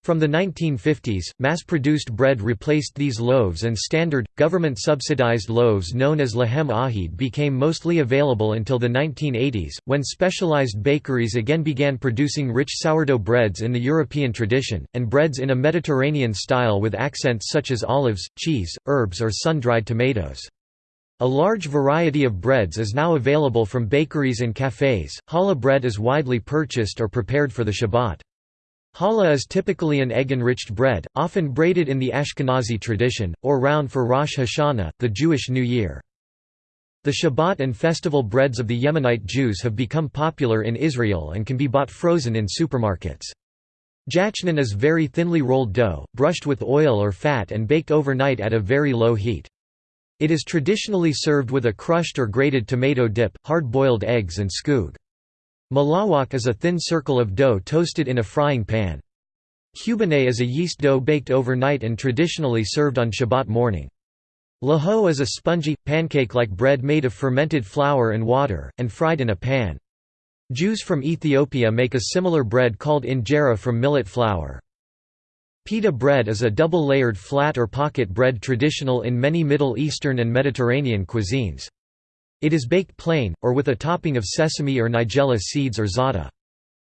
From the 1950s, mass-produced bread replaced these loaves and standard, government-subsidized loaves known as lahem ahid became mostly available until the 1980s, when specialized bakeries again began producing rich sourdough breads in the European tradition, and breads in a Mediterranean style with accents such as olives, cheese, herbs or sun-dried tomatoes. A large variety of breads is now available from bakeries and cafes. Challah bread is widely purchased or prepared for the Shabbat. Challah is typically an egg-enriched bread, often braided in the Ashkenazi tradition, or round for Rosh Hashanah, the Jewish New Year. The Shabbat and festival breads of the Yemenite Jews have become popular in Israel and can be bought frozen in supermarkets. Jachnun is very thinly rolled dough, brushed with oil or fat and baked overnight at a very low heat. It is traditionally served with a crushed or grated tomato dip, hard-boiled eggs and skug. Malawach is a thin circle of dough toasted in a frying pan. Kubaneh is a yeast dough baked overnight and traditionally served on Shabbat morning. Laho is a spongy, pancake-like bread made of fermented flour and water, and fried in a pan. Jews from Ethiopia make a similar bread called injera from millet flour. Pita bread is a double-layered flat or pocket bread traditional in many Middle Eastern and Mediterranean cuisines. It is baked plain, or with a topping of sesame or nigella seeds or za'atar.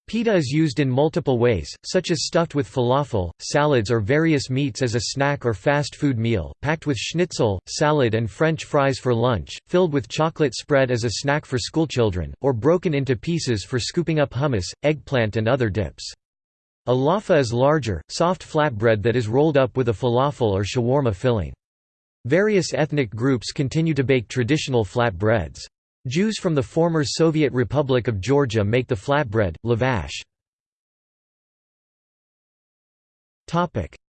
Pita is used in multiple ways, such as stuffed with falafel, salads or various meats as a snack or fast food meal, packed with schnitzel, salad and french fries for lunch, filled with chocolate spread as a snack for schoolchildren, or broken into pieces for scooping up hummus, eggplant and other dips. A laffa is larger, soft flatbread that is rolled up with a falafel or shawarma filling. Various ethnic groups continue to bake traditional flatbreads. Jews from the former Soviet Republic of Georgia make the flatbread, lavash.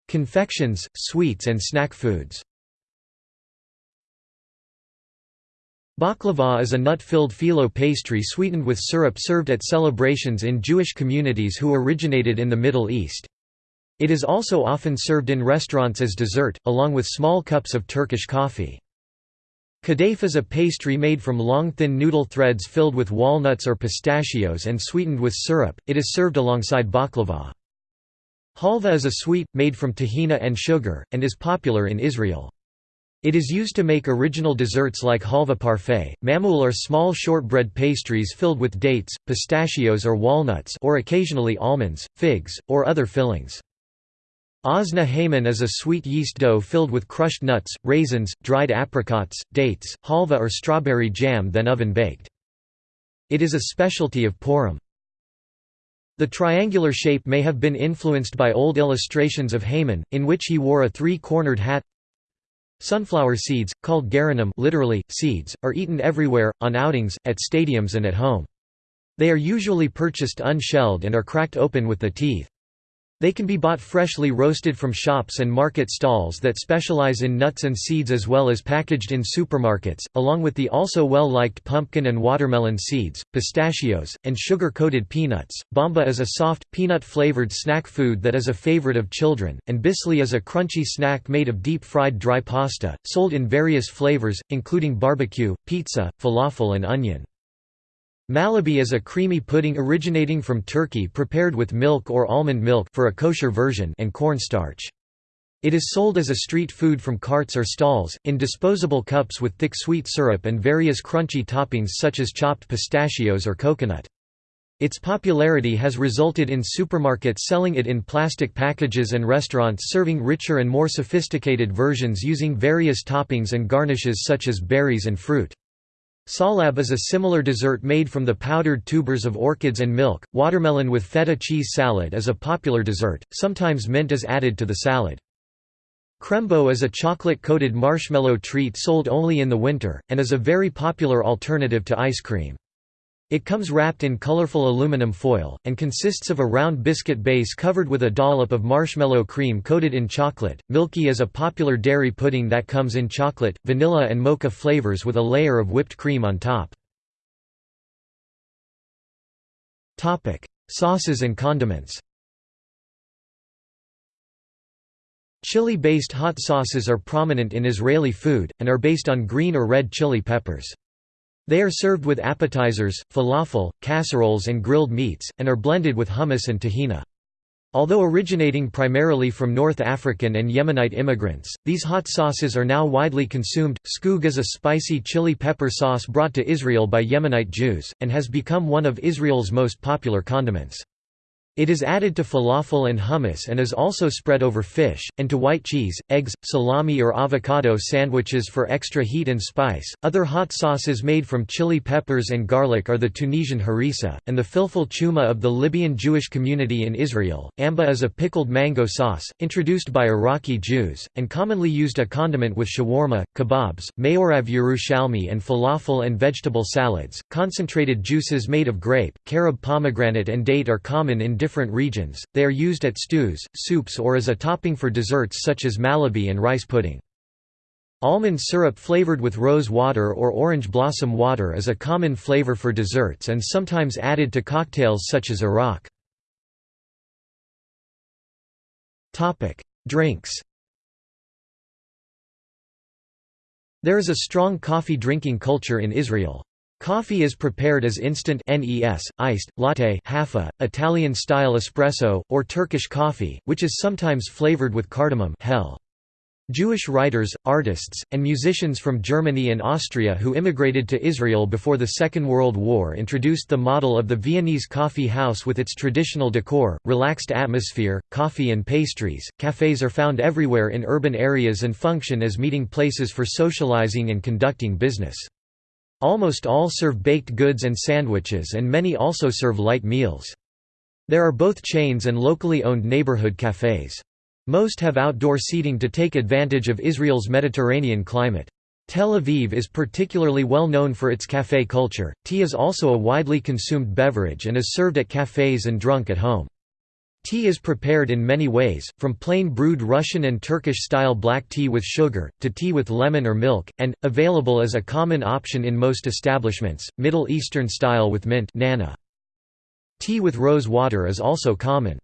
Confections, sweets and snack foods Baklava is a nut-filled phyllo pastry sweetened with syrup served at celebrations in Jewish communities who originated in the Middle East. It is also often served in restaurants as dessert, along with small cups of Turkish coffee. Kadayf is a pastry made from long thin noodle threads filled with walnuts or pistachios and sweetened with syrup, it is served alongside baklava. Halva is a sweet, made from tahina and sugar, and is popular in Israel. It is used to make original desserts like halva parfait. Mamoul are small shortbread pastries filled with dates, pistachios or walnuts or occasionally almonds, figs, or other fillings. Ozna Haman is a sweet yeast dough filled with crushed nuts, raisins, dried apricots, dates, halva or strawberry jam then oven-baked. It is a specialty of Purim. The triangular shape may have been influenced by old illustrations of Haman, in which he wore a three-cornered hat. Sunflower seeds, called garinim literally, seeds, are eaten everywhere, on outings, at stadiums and at home. They are usually purchased unshelled and are cracked open with the teeth. They can be bought freshly roasted from shops and market stalls that specialize in nuts and seeds as well as packaged in supermarkets, along with the also well-liked pumpkin and watermelon seeds, pistachios, and sugar-coated peanuts. Bamba is a soft, peanut-flavored snack food that is a favorite of children, and bisli is a crunchy snack made of deep-fried dry pasta, sold in various flavors, including barbecue, pizza, falafel and onion. Malabi is a creamy pudding originating from Turkey prepared with milk or almond milk for a kosher version and cornstarch. It is sold as a street food from carts or stalls, in disposable cups with thick sweet syrup and various crunchy toppings such as chopped pistachios or coconut. Its popularity has resulted in supermarkets selling it in plastic packages and restaurants serving richer and more sophisticated versions using various toppings and garnishes such as berries and fruit. Salab is a similar dessert made from the powdered tubers of orchids and milk. Watermelon with feta cheese salad is a popular dessert, sometimes mint is added to the salad. Krembo is a chocolate-coated marshmallow treat sold only in the winter, and is a very popular alternative to ice cream. It comes wrapped in colorful aluminum foil, and consists of a round biscuit base covered with a dollop of marshmallow cream coated in chocolate. Milky is a popular dairy pudding that comes in chocolate, vanilla, and mocha flavors with a layer of whipped cream on top. Sauces and condiments Chili-based hot sauces are prominent in Israeli food, and are based on green or red chili peppers. They are served with appetizers, falafel, casseroles and grilled meats, and are blended with hummus and tahina. Although originating primarily from North African and Yemenite immigrants, these hot sauces are now widely consumed. Skug is a spicy chili pepper sauce brought to Israel by Yemenite Jews, and has become one of Israel's most popular condiments. It is added to falafel and hummus and is also spread over fish, and to white cheese, eggs, salami or avocado sandwiches for extra heat and spice. Other hot sauces made from chili peppers and garlic are the Tunisian harissa, and the filfil chuma of the Libyan Jewish community in Israel. Amba is a pickled mango sauce, introduced by Iraqi Jews, and commonly used a condiment with shawarma, kebabs, meorav Yerushalmi, and falafel and vegetable salads. Concentrated juices made of grape, carob pomegranate, and date are common in different different regions, they are used at stews, soups or as a topping for desserts such as malabi and rice pudding. Almond syrup flavored with rose water or orange blossom water is a common flavor for desserts and sometimes added to cocktails such as arak. Drinks There is a strong coffee drinking culture in Israel. Coffee is prepared as instant NES, iced, latte hafa, Italian-style espresso, or Turkish coffee, which is sometimes flavored with cardamom hell. Jewish writers, artists, and musicians from Germany and Austria who immigrated to Israel before the Second World War introduced the model of the Viennese coffee house with its traditional decor, relaxed atmosphere, coffee and pastries. Cafes are found everywhere in urban areas and function as meeting places for socializing and conducting business. Almost all serve baked goods and sandwiches and many also serve light meals. There are both chains and locally owned neighborhood cafes. Most have outdoor seating to take advantage of Israel's Mediterranean climate. Tel Aviv is particularly well known for its café culture. Tea is also a widely consumed beverage and is served at cafes and drunk at home. Tea is prepared in many ways, from plain brewed Russian and Turkish-style black tea with sugar, to tea with lemon or milk, and, available as a common option in most establishments, Middle Eastern style with mint nana. Tea with rose water is also common.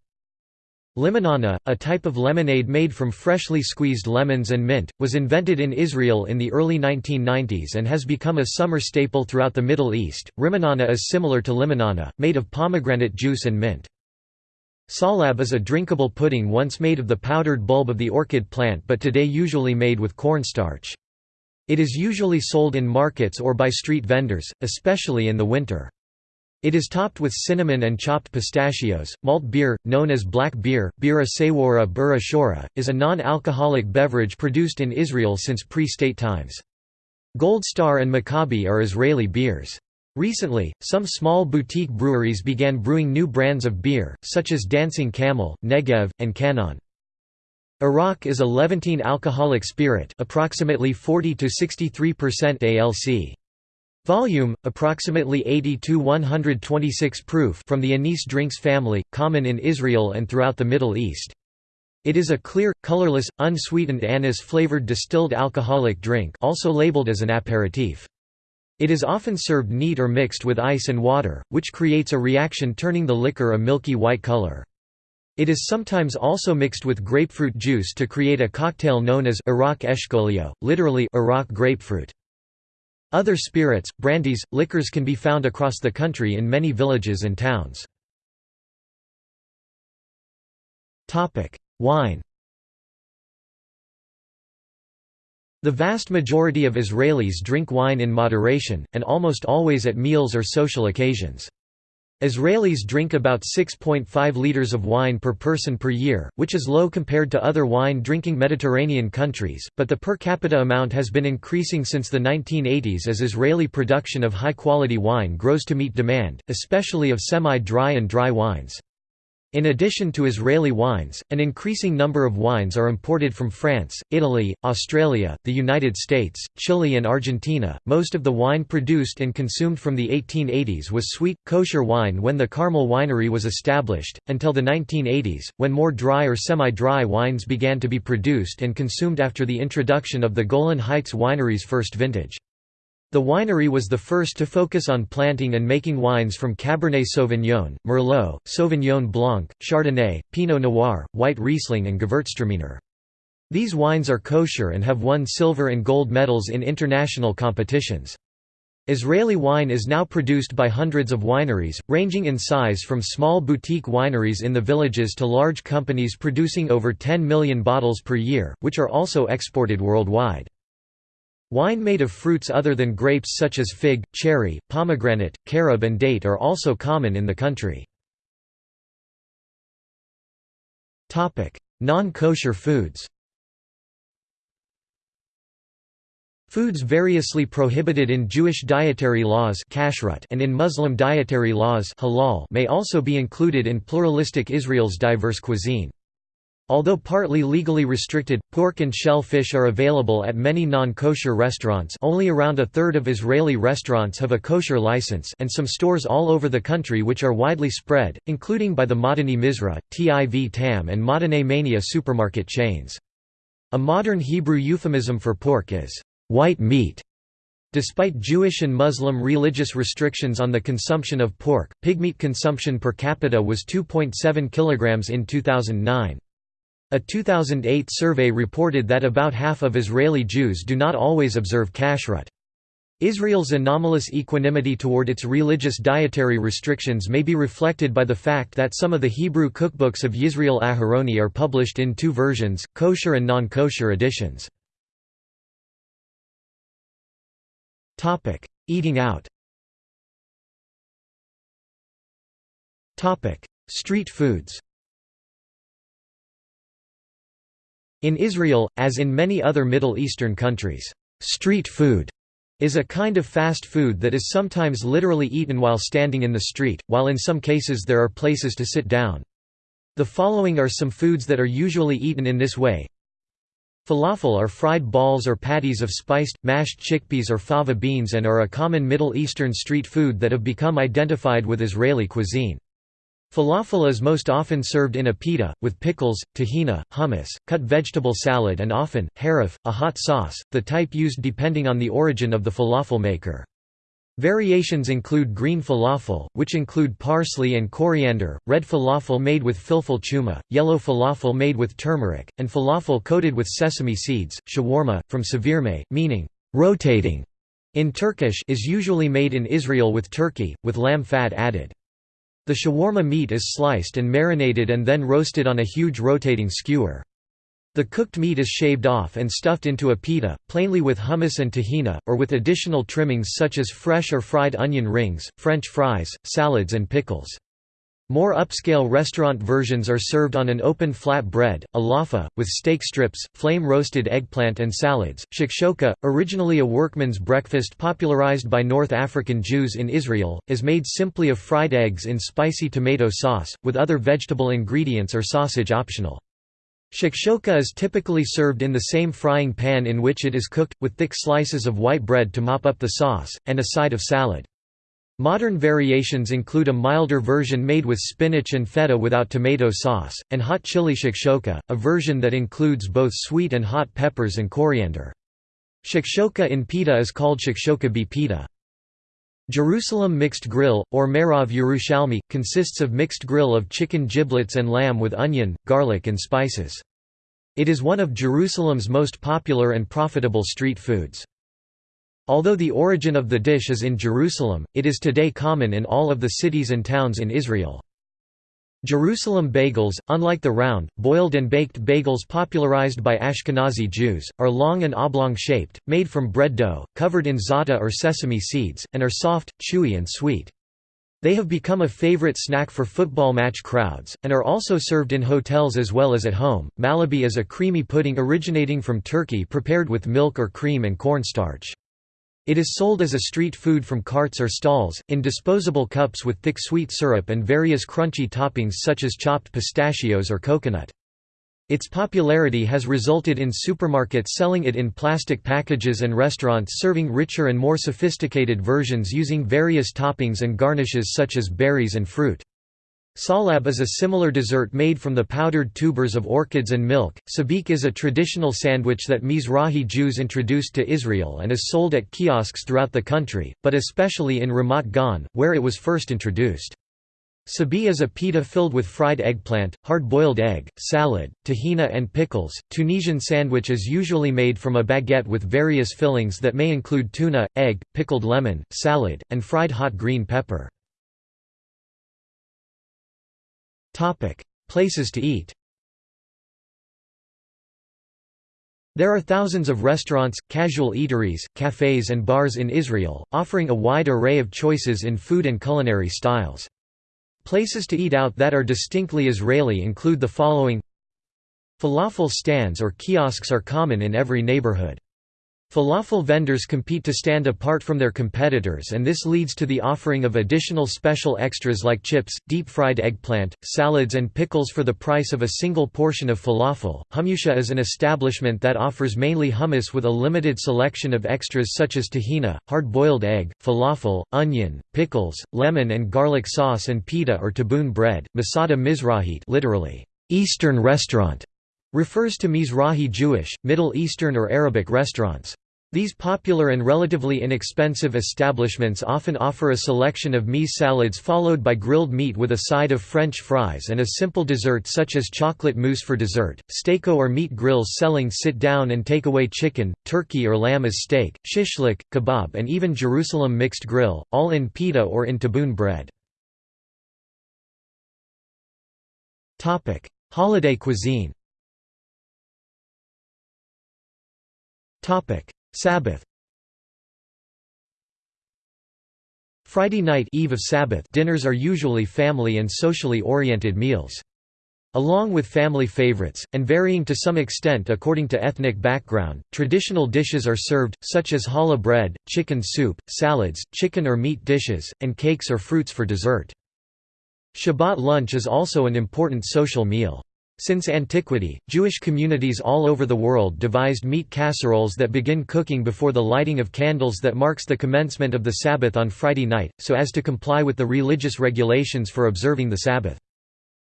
Limonana, a type of lemonade made from freshly squeezed lemons and mint, was invented in Israel in the early 1990s and has become a summer staple throughout the Middle East. Rimonana is similar to limonana, made of pomegranate juice and mint. Salab is a drinkable pudding once made of the powdered bulb of the orchid plant but today usually made with cornstarch. It is usually sold in markets or by street vendors, especially in the winter. It is topped with cinnamon and chopped pistachios. Malt beer, known as black beer, bira sewara bura shora, is a non-alcoholic beverage produced in Israel since pre-state times. Gold Star and Maccabi are Israeli beers. Recently, some small boutique breweries began brewing new brands of beer, such as Dancing Camel, Negev, and Canon. Arak is a Levantine alcoholic spirit approximately 40 to 63% ALC. Volume, approximately 80 to 126 proof from the anise drinks family, common in Israel and throughout the Middle East. It is a clear, colorless, unsweetened anise-flavored distilled alcoholic drink also labeled as an aperitif. It is often served neat or mixed with ice and water, which creates a reaction turning the liquor a milky white color. It is sometimes also mixed with grapefruit juice to create a cocktail known as Arak eshkolio, literally Arak grapefruit. Other spirits, brandies, liquors can be found across the country in many villages and towns. Wine The vast majority of Israelis drink wine in moderation, and almost always at meals or social occasions. Israelis drink about 6.5 liters of wine per person per year, which is low compared to other wine-drinking Mediterranean countries, but the per capita amount has been increasing since the 1980s as Israeli production of high-quality wine grows to meet demand, especially of semi-dry and dry wines. In addition to Israeli wines, an increasing number of wines are imported from France, Italy, Australia, the United States, Chile, and Argentina. Most of the wine produced and consumed from the 1880s was sweet, kosher wine when the Carmel winery was established, until the 1980s, when more dry or semi dry wines began to be produced and consumed after the introduction of the Golan Heights winery's first vintage. The winery was the first to focus on planting and making wines from Cabernet Sauvignon, Merlot, Sauvignon Blanc, Chardonnay, Pinot Noir, White Riesling and Gewürztraminer. These wines are kosher and have won silver and gold medals in international competitions. Israeli wine is now produced by hundreds of wineries, ranging in size from small boutique wineries in the villages to large companies producing over 10 million bottles per year, which are also exported worldwide. Wine made of fruits other than grapes such as fig, cherry, pomegranate, carob and date are also common in the country. Non-kosher foods Foods variously prohibited in Jewish dietary laws and in Muslim dietary laws may also be included in pluralistic Israel's diverse cuisine. Although partly legally restricted, pork and shellfish are available at many non-kosher restaurants only around a third of Israeli restaurants have a kosher license and some stores all over the country which are widely spread, including by the Madani Mizrah, Tiv Tam and Madane Mania supermarket chains. A modern Hebrew euphemism for pork is, "...white meat". Despite Jewish and Muslim religious restrictions on the consumption of pork, pigmeat consumption per capita was 2.7 kg in 2009. A 2008 survey reported that about half of Israeli Jews do not always observe kashrut. Israel's anomalous equanimity toward its religious dietary restrictions may be reflected by the fact that some of the Hebrew cookbooks of Yisrael Aharoni are published in two versions, kosher and non-kosher editions. Eating out Street foods In Israel, as in many other Middle Eastern countries, street food is a kind of fast food that is sometimes literally eaten while standing in the street, while in some cases there are places to sit down. The following are some foods that are usually eaten in this way. Falafel are fried balls or patties of spiced, mashed chickpeas or fava beans and are a common Middle Eastern street food that have become identified with Israeli cuisine. Falafel is most often served in a pita, with pickles, tahina, hummus, cut vegetable salad and often, harif, a hot sauce, the type used depending on the origin of the falafel maker. Variations include green falafel, which include parsley and coriander, red falafel made with filfil chuma, yellow falafel made with turmeric, and falafel coated with sesame seeds. Shawarma, from sevirme, meaning rotating, in Turkish is usually made in Israel with turkey, with lamb fat added. The shawarma meat is sliced and marinated and then roasted on a huge rotating skewer. The cooked meat is shaved off and stuffed into a pita, plainly with hummus and tahina, or with additional trimmings such as fresh or fried onion rings, French fries, salads and pickles. More upscale restaurant versions are served on an open flat bread, a laffa, with steak strips, flame-roasted eggplant and salads. Shakshoka, originally a workman's breakfast popularized by North African Jews in Israel, is made simply of fried eggs in spicy tomato sauce, with other vegetable ingredients or sausage optional. Shakshoka is typically served in the same frying pan in which it is cooked, with thick slices of white bread to mop up the sauce, and a side of salad. Modern variations include a milder version made with spinach and feta without tomato sauce, and hot chili shakshoka, a version that includes both sweet and hot peppers and coriander. Shakshoka in pita is called shakshoka bi pita. Jerusalem mixed grill, or meorav Yerushalmi, consists of mixed grill of chicken giblets and lamb with onion, garlic and spices. It is one of Jerusalem's most popular and profitable street foods. Although the origin of the dish is in Jerusalem, it is today common in all of the cities and towns in Israel. Jerusalem bagels, unlike the round, boiled and baked bagels popularized by Ashkenazi Jews, are long and oblong-shaped, made from bread dough, covered in za'atar or sesame seeds, and are soft, chewy and sweet. They have become a favorite snack for football match crowds, and are also served in hotels as well as at home. Malabi is a creamy pudding originating from Turkey prepared with milk or cream and cornstarch. It is sold as a street food from carts or stalls, in disposable cups with thick sweet syrup and various crunchy toppings such as chopped pistachios or coconut. Its popularity has resulted in supermarkets selling it in plastic packages and restaurants serving richer and more sophisticated versions using various toppings and garnishes such as berries and fruit. Salab is a similar dessert made from the powdered tubers of orchids and milk. Sabich is a traditional sandwich that Mizrahi Jews introduced to Israel and is sold at kiosks throughout the country, but especially in Ramat Gan, where it was first introduced. Sabich is a pita filled with fried eggplant, hard-boiled egg, salad, tahina and pickles. Tunisian sandwich is usually made from a baguette with various fillings that may include tuna, egg, pickled lemon, salad, and fried hot green pepper. Topic: Places to eat. There are thousands of restaurants, casual eateries, cafes and bars in Israel, offering a wide array of choices in food and culinary styles. Places to eat out that are distinctly Israeli include the following Falafel stands or kiosks are common in every neighborhood. Falafel vendors compete to stand apart from their competitors and this leads to the offering of additional special extras like chips, deep-fried eggplant, salads and pickles for the price of a single portion of falafel. Hummusia is an establishment that offers mainly hummus with a limited selection of extras such as tahina, hard-boiled egg, falafel, onion, pickles, lemon and garlic sauce and pita or taboon bread. Misada Mizrahit literally, Eastern restaurant refers to Mizrahi Jewish, Middle Eastern or Arabic restaurants. These popular and relatively inexpensive establishments often offer a selection of mise salads followed by grilled meat with a side of French fries and a simple dessert such as chocolate mousse for dessert, steako or meat grills selling sit-down and take-away chicken, turkey or lamb as steak, shishlik, kebab and even Jerusalem mixed grill, all in pita or in taboon bread. Holiday cuisine Sabbath Friday night Eve of Sabbath dinners are usually family and socially oriented meals. Along with family favorites, and varying to some extent according to ethnic background, traditional dishes are served, such as challah bread, chicken soup, salads, chicken or meat dishes, and cakes or fruits for dessert. Shabbat lunch is also an important social meal. Since antiquity, Jewish communities all over the world devised meat casseroles that begin cooking before the lighting of candles that marks the commencement of the Sabbath on Friday night, so as to comply with the religious regulations for observing the Sabbath.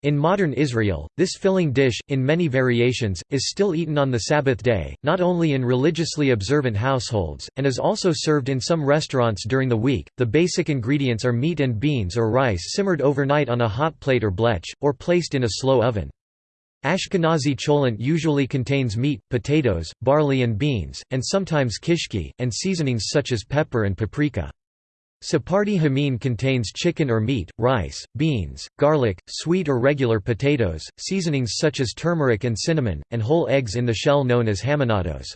In modern Israel, this filling dish, in many variations, is still eaten on the Sabbath day, not only in religiously observant households, and is also served in some restaurants during the week. The basic ingredients are meat and beans or rice simmered overnight on a hot plate or blech, or placed in a slow oven. Ashkenazi cholent usually contains meat, potatoes, barley and beans, and sometimes kishki, and seasonings such as pepper and paprika. Sephardi hamin contains chicken or meat, rice, beans, garlic, sweet or regular potatoes, seasonings such as turmeric and cinnamon, and whole eggs in the shell known as haminados.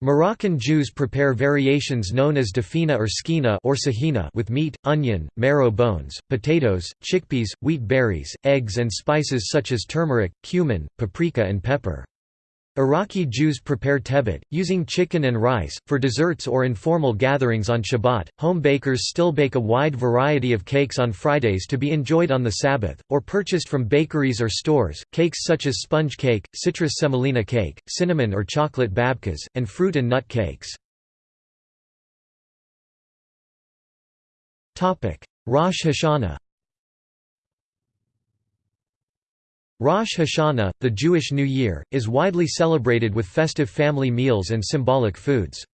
Moroccan Jews prepare variations known as dafina or skina or sahina with meat, onion, marrow bones, potatoes, chickpeas, wheat berries, eggs and spices such as turmeric, cumin, paprika and pepper. Iraqi Jews prepare tebet, using chicken and rice, for desserts or informal gatherings on Shabbat. Home bakers still bake a wide variety of cakes on Fridays to be enjoyed on the Sabbath, or purchased from bakeries or stores. Cakes such as sponge cake, citrus semolina cake, cinnamon or chocolate babkas, and fruit and nut cakes. Rosh Hashanah Rosh Hashanah, the Jewish New Year, is widely celebrated with festive family meals and symbolic foods.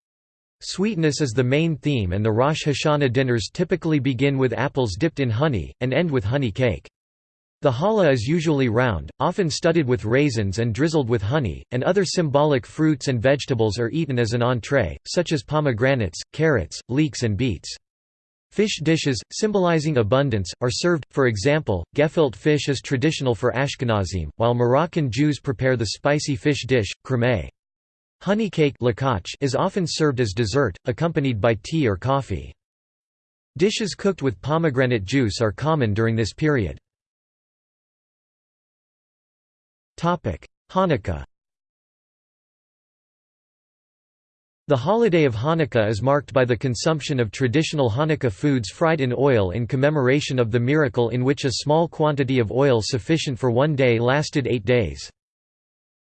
Sweetness is the main theme and the Rosh Hashanah dinners typically begin with apples dipped in honey, and end with honey cake. The challah is usually round, often studded with raisins and drizzled with honey, and other symbolic fruits and vegetables are eaten as an entree, such as pomegranates, carrots, leeks and beets. Fish dishes, symbolizing abundance, are served, for example, gefilte fish is traditional for Ashkenazim, while Moroccan Jews prepare the spicy fish dish, chraime. Honey cake is often served as dessert, accompanied by tea or coffee. Dishes cooked with pomegranate juice are common during this period. Hanukkah The holiday of Hanukkah is marked by the consumption of traditional Hanukkah foods fried in oil in commemoration of the miracle in which a small quantity of oil sufficient for one day lasted eight days.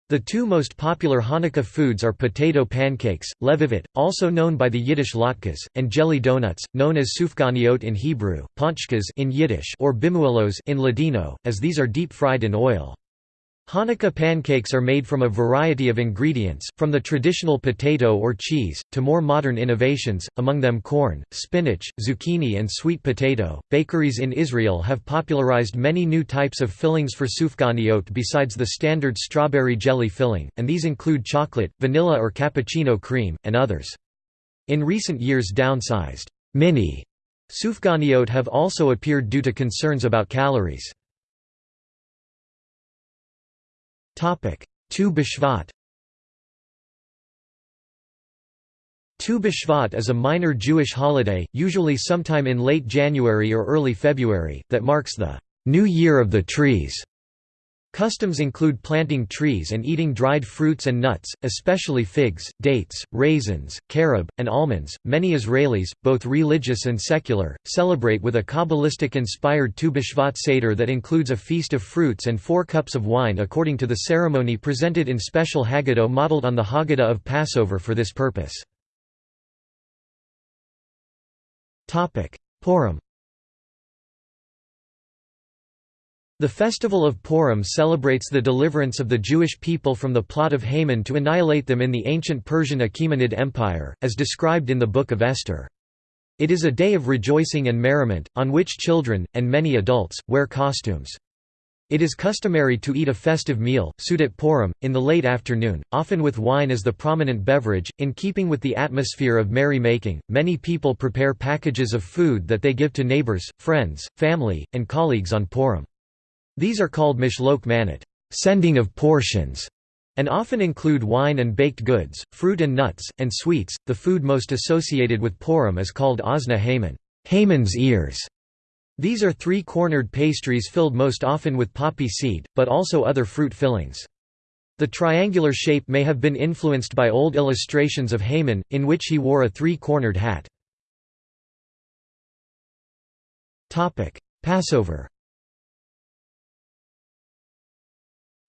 The two most popular Hanukkah foods are potato pancakes, levivot, also known by the Yiddish latkes, and jelly donuts, known as sufganiot in Hebrew, ponchkas in Yiddish or bimuelos in Ladino, as these are deep-fried in oil. Hanukkah pancakes are made from a variety of ingredients, from the traditional potato or cheese, to more modern innovations, among them corn, spinach, zucchini and sweet potato. Bakeries in Israel have popularized many new types of fillings for sufganiot besides the standard strawberry jelly filling, and these include chocolate, vanilla or cappuccino cream, and others. In recent years downsized, mini sufganiot have also appeared due to concerns about calories. Tu B'Shvat Tu B'Shvat is a minor Jewish holiday, usually sometime in late January or early February, that marks the New Year of the Trees. Customs include planting trees and eating dried fruits and nuts, especially figs, dates, raisins, carob, and almonds. Many Israelis, both religious and secular, celebrate with a Kabbalistic inspired Tu B'Shvat Seder that includes a feast of fruits and four cups of wine according to the ceremony presented in special Haggadah modeled on the Haggadah of Passover for this purpose. Purim The festival of Purim celebrates the deliverance of the Jewish people from the plot of Haman to annihilate them in the ancient Persian Achaemenid Empire, as described in the Book of Esther. It is a day of rejoicing and merriment, on which children, and many adults, wear costumes. It is customary to eat a festive meal, Seudat Purim, in the late afternoon, often with wine as the prominent beverage. In keeping with the atmosphere of merry making, many people prepare packages of food that they give to neighbors, friends, family, and colleagues on Purim. These are called mishloach manot sending of portions", and often include wine and baked goods, fruit and nuts, and sweets. The food most associated with Purim is called ozna Haman, Haman's ears. These are three-cornered pastries filled most often with poppy seed, but also other fruit fillings. The triangular shape may have been influenced by old illustrations of Haman, in which he wore a three-cornered hat. Passover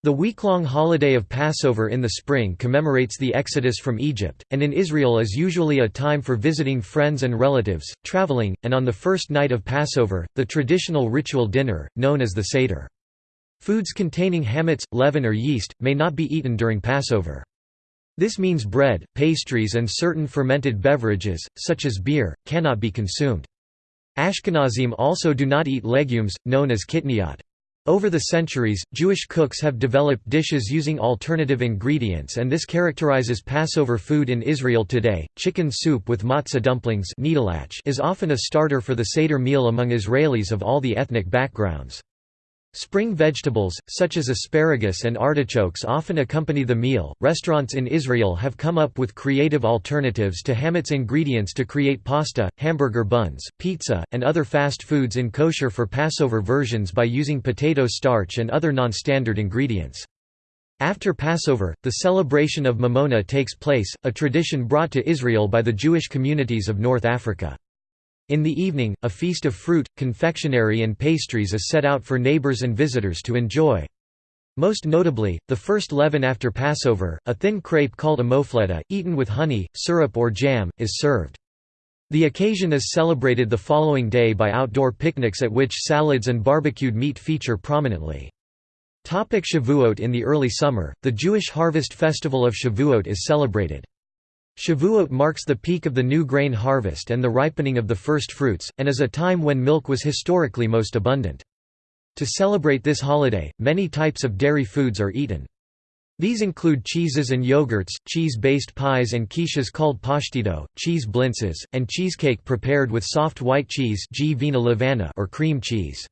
The week-long holiday of Passover in the spring commemorates the exodus from Egypt, and in Israel is usually a time for visiting friends and relatives, traveling, and on the first night of Passover, the traditional ritual dinner, known as the Seder. Foods containing hametz, leaven or yeast, may not be eaten during Passover. This means bread, pastries and certain fermented beverages, such as beer, cannot be consumed. Ashkenazim also do not eat legumes, known as kitniot. Over the centuries, Jewish cooks have developed dishes using alternative ingredients and this characterizes Passover food in Israel today. Chicken soup with matzah dumplings is often a starter for the Seder meal among Israelis of all the ethnic backgrounds. Spring vegetables, such as asparagus and artichokes, often accompany the meal. Restaurants in Israel have come up with creative alternatives to hametz ingredients to create pasta, hamburger buns, pizza, and other fast foods in kosher for Passover versions by using potato starch and other non-standard ingredients. After Passover, the celebration of Mimouna takes place, a tradition brought to Israel by the Jewish communities of North Africa. In the evening, a feast of fruit, confectionery and pastries is set out for neighbors and visitors to enjoy. Most notably, the first leaven after Passover, a thin crepe called a mofleta, eaten with honey, syrup or jam, is served. The occasion is celebrated the following day by outdoor picnics at which salads and barbecued meat feature prominently. Shavuot In the early summer, the Jewish harvest festival of Shavuot is celebrated. Shavuot marks the peak of the new grain harvest and the ripening of the first fruits, and is a time when milk was historically most abundant. To celebrate this holiday, many types of dairy foods are eaten. These include cheeses and yogurts, cheese-based pies and quiches called pashtido, cheese blintzes, and cheesecake prepared with soft white cheese or cream cheese.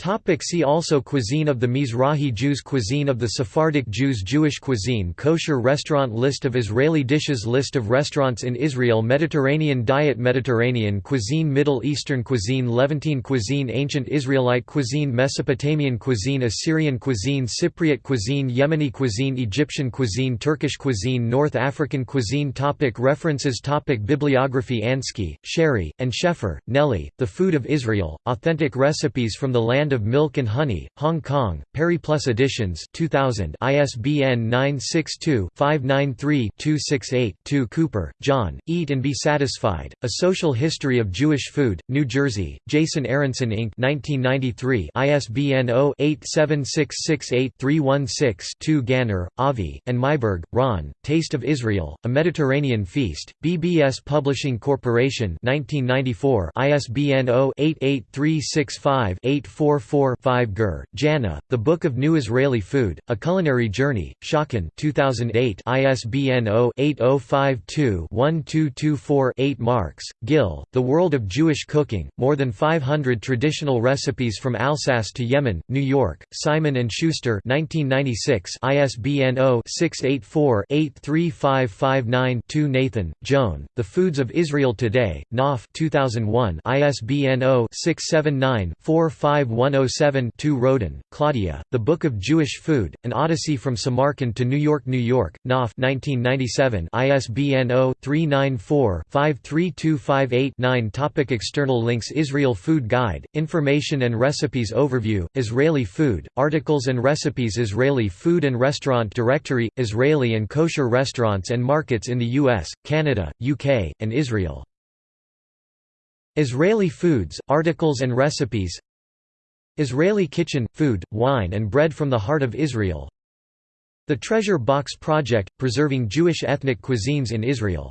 Topic see also Cuisine of the Mizrahi Jews Cuisine of the Sephardic Jews Jewish cuisine Kosher restaurant List of Israeli dishes List of restaurants in Israel Mediterranean diet Mediterranean cuisine Middle Eastern cuisine Levantine cuisine Ancient Israelite cuisine Mesopotamian cuisine Assyrian cuisine Cypriot cuisine Yemeni cuisine Egyptian cuisine Turkish cuisine North African cuisine topic References topic Bibliography Ansky, Sherry, and Sheffer, Nelly, The Food of Israel, Authentic Recipes from the Land Land of Milk and Honey, Hong Kong, Periplus Editions 2000 ISBN 962-593-268-2 Cooper, John, Eat and Be Satisfied, A Social History of Jewish Food, New Jersey, Jason Aronson Inc. 1993 ISBN 0-87668-316-2 Ganor, Avi, and Maiberg, Ron, Taste of Israel, A Mediterranean Feast, BBS Publishing Corporation 1994 ISBN 0-88365-84 4-5 Gur, Janna, The Book of New Israeli Food, A Culinary Journey, Schocken 2008 ISBN 0-8052-1224-8 Marks, Gil, The World of Jewish Cooking, More Than 500 Traditional Recipes from Alsace to Yemen, New York, Simon & Schuster 1996 ISBN 0-684-83559-2 Nathan, Joan, The Foods of Israel Today, Knopf 2001 ISBN 0 679 451 107 2 Roden, Claudia, The Book of Jewish Food, An Odyssey from Samarkand to New York New York, Knopf 1997 ISBN 0-394-53258-9 Topic External links Israel Food Guide, Information and Recipes Overview, Israeli Food, Articles and Recipes Israeli Food and Restaurant Directory, Israeli and kosher restaurants and markets in the US, Canada, UK, and Israel. Israeli foods, articles and recipes Israeli kitchen, food, wine and bread from the heart of Israel. The Treasure Box Project – Preserving Jewish ethnic cuisines in Israel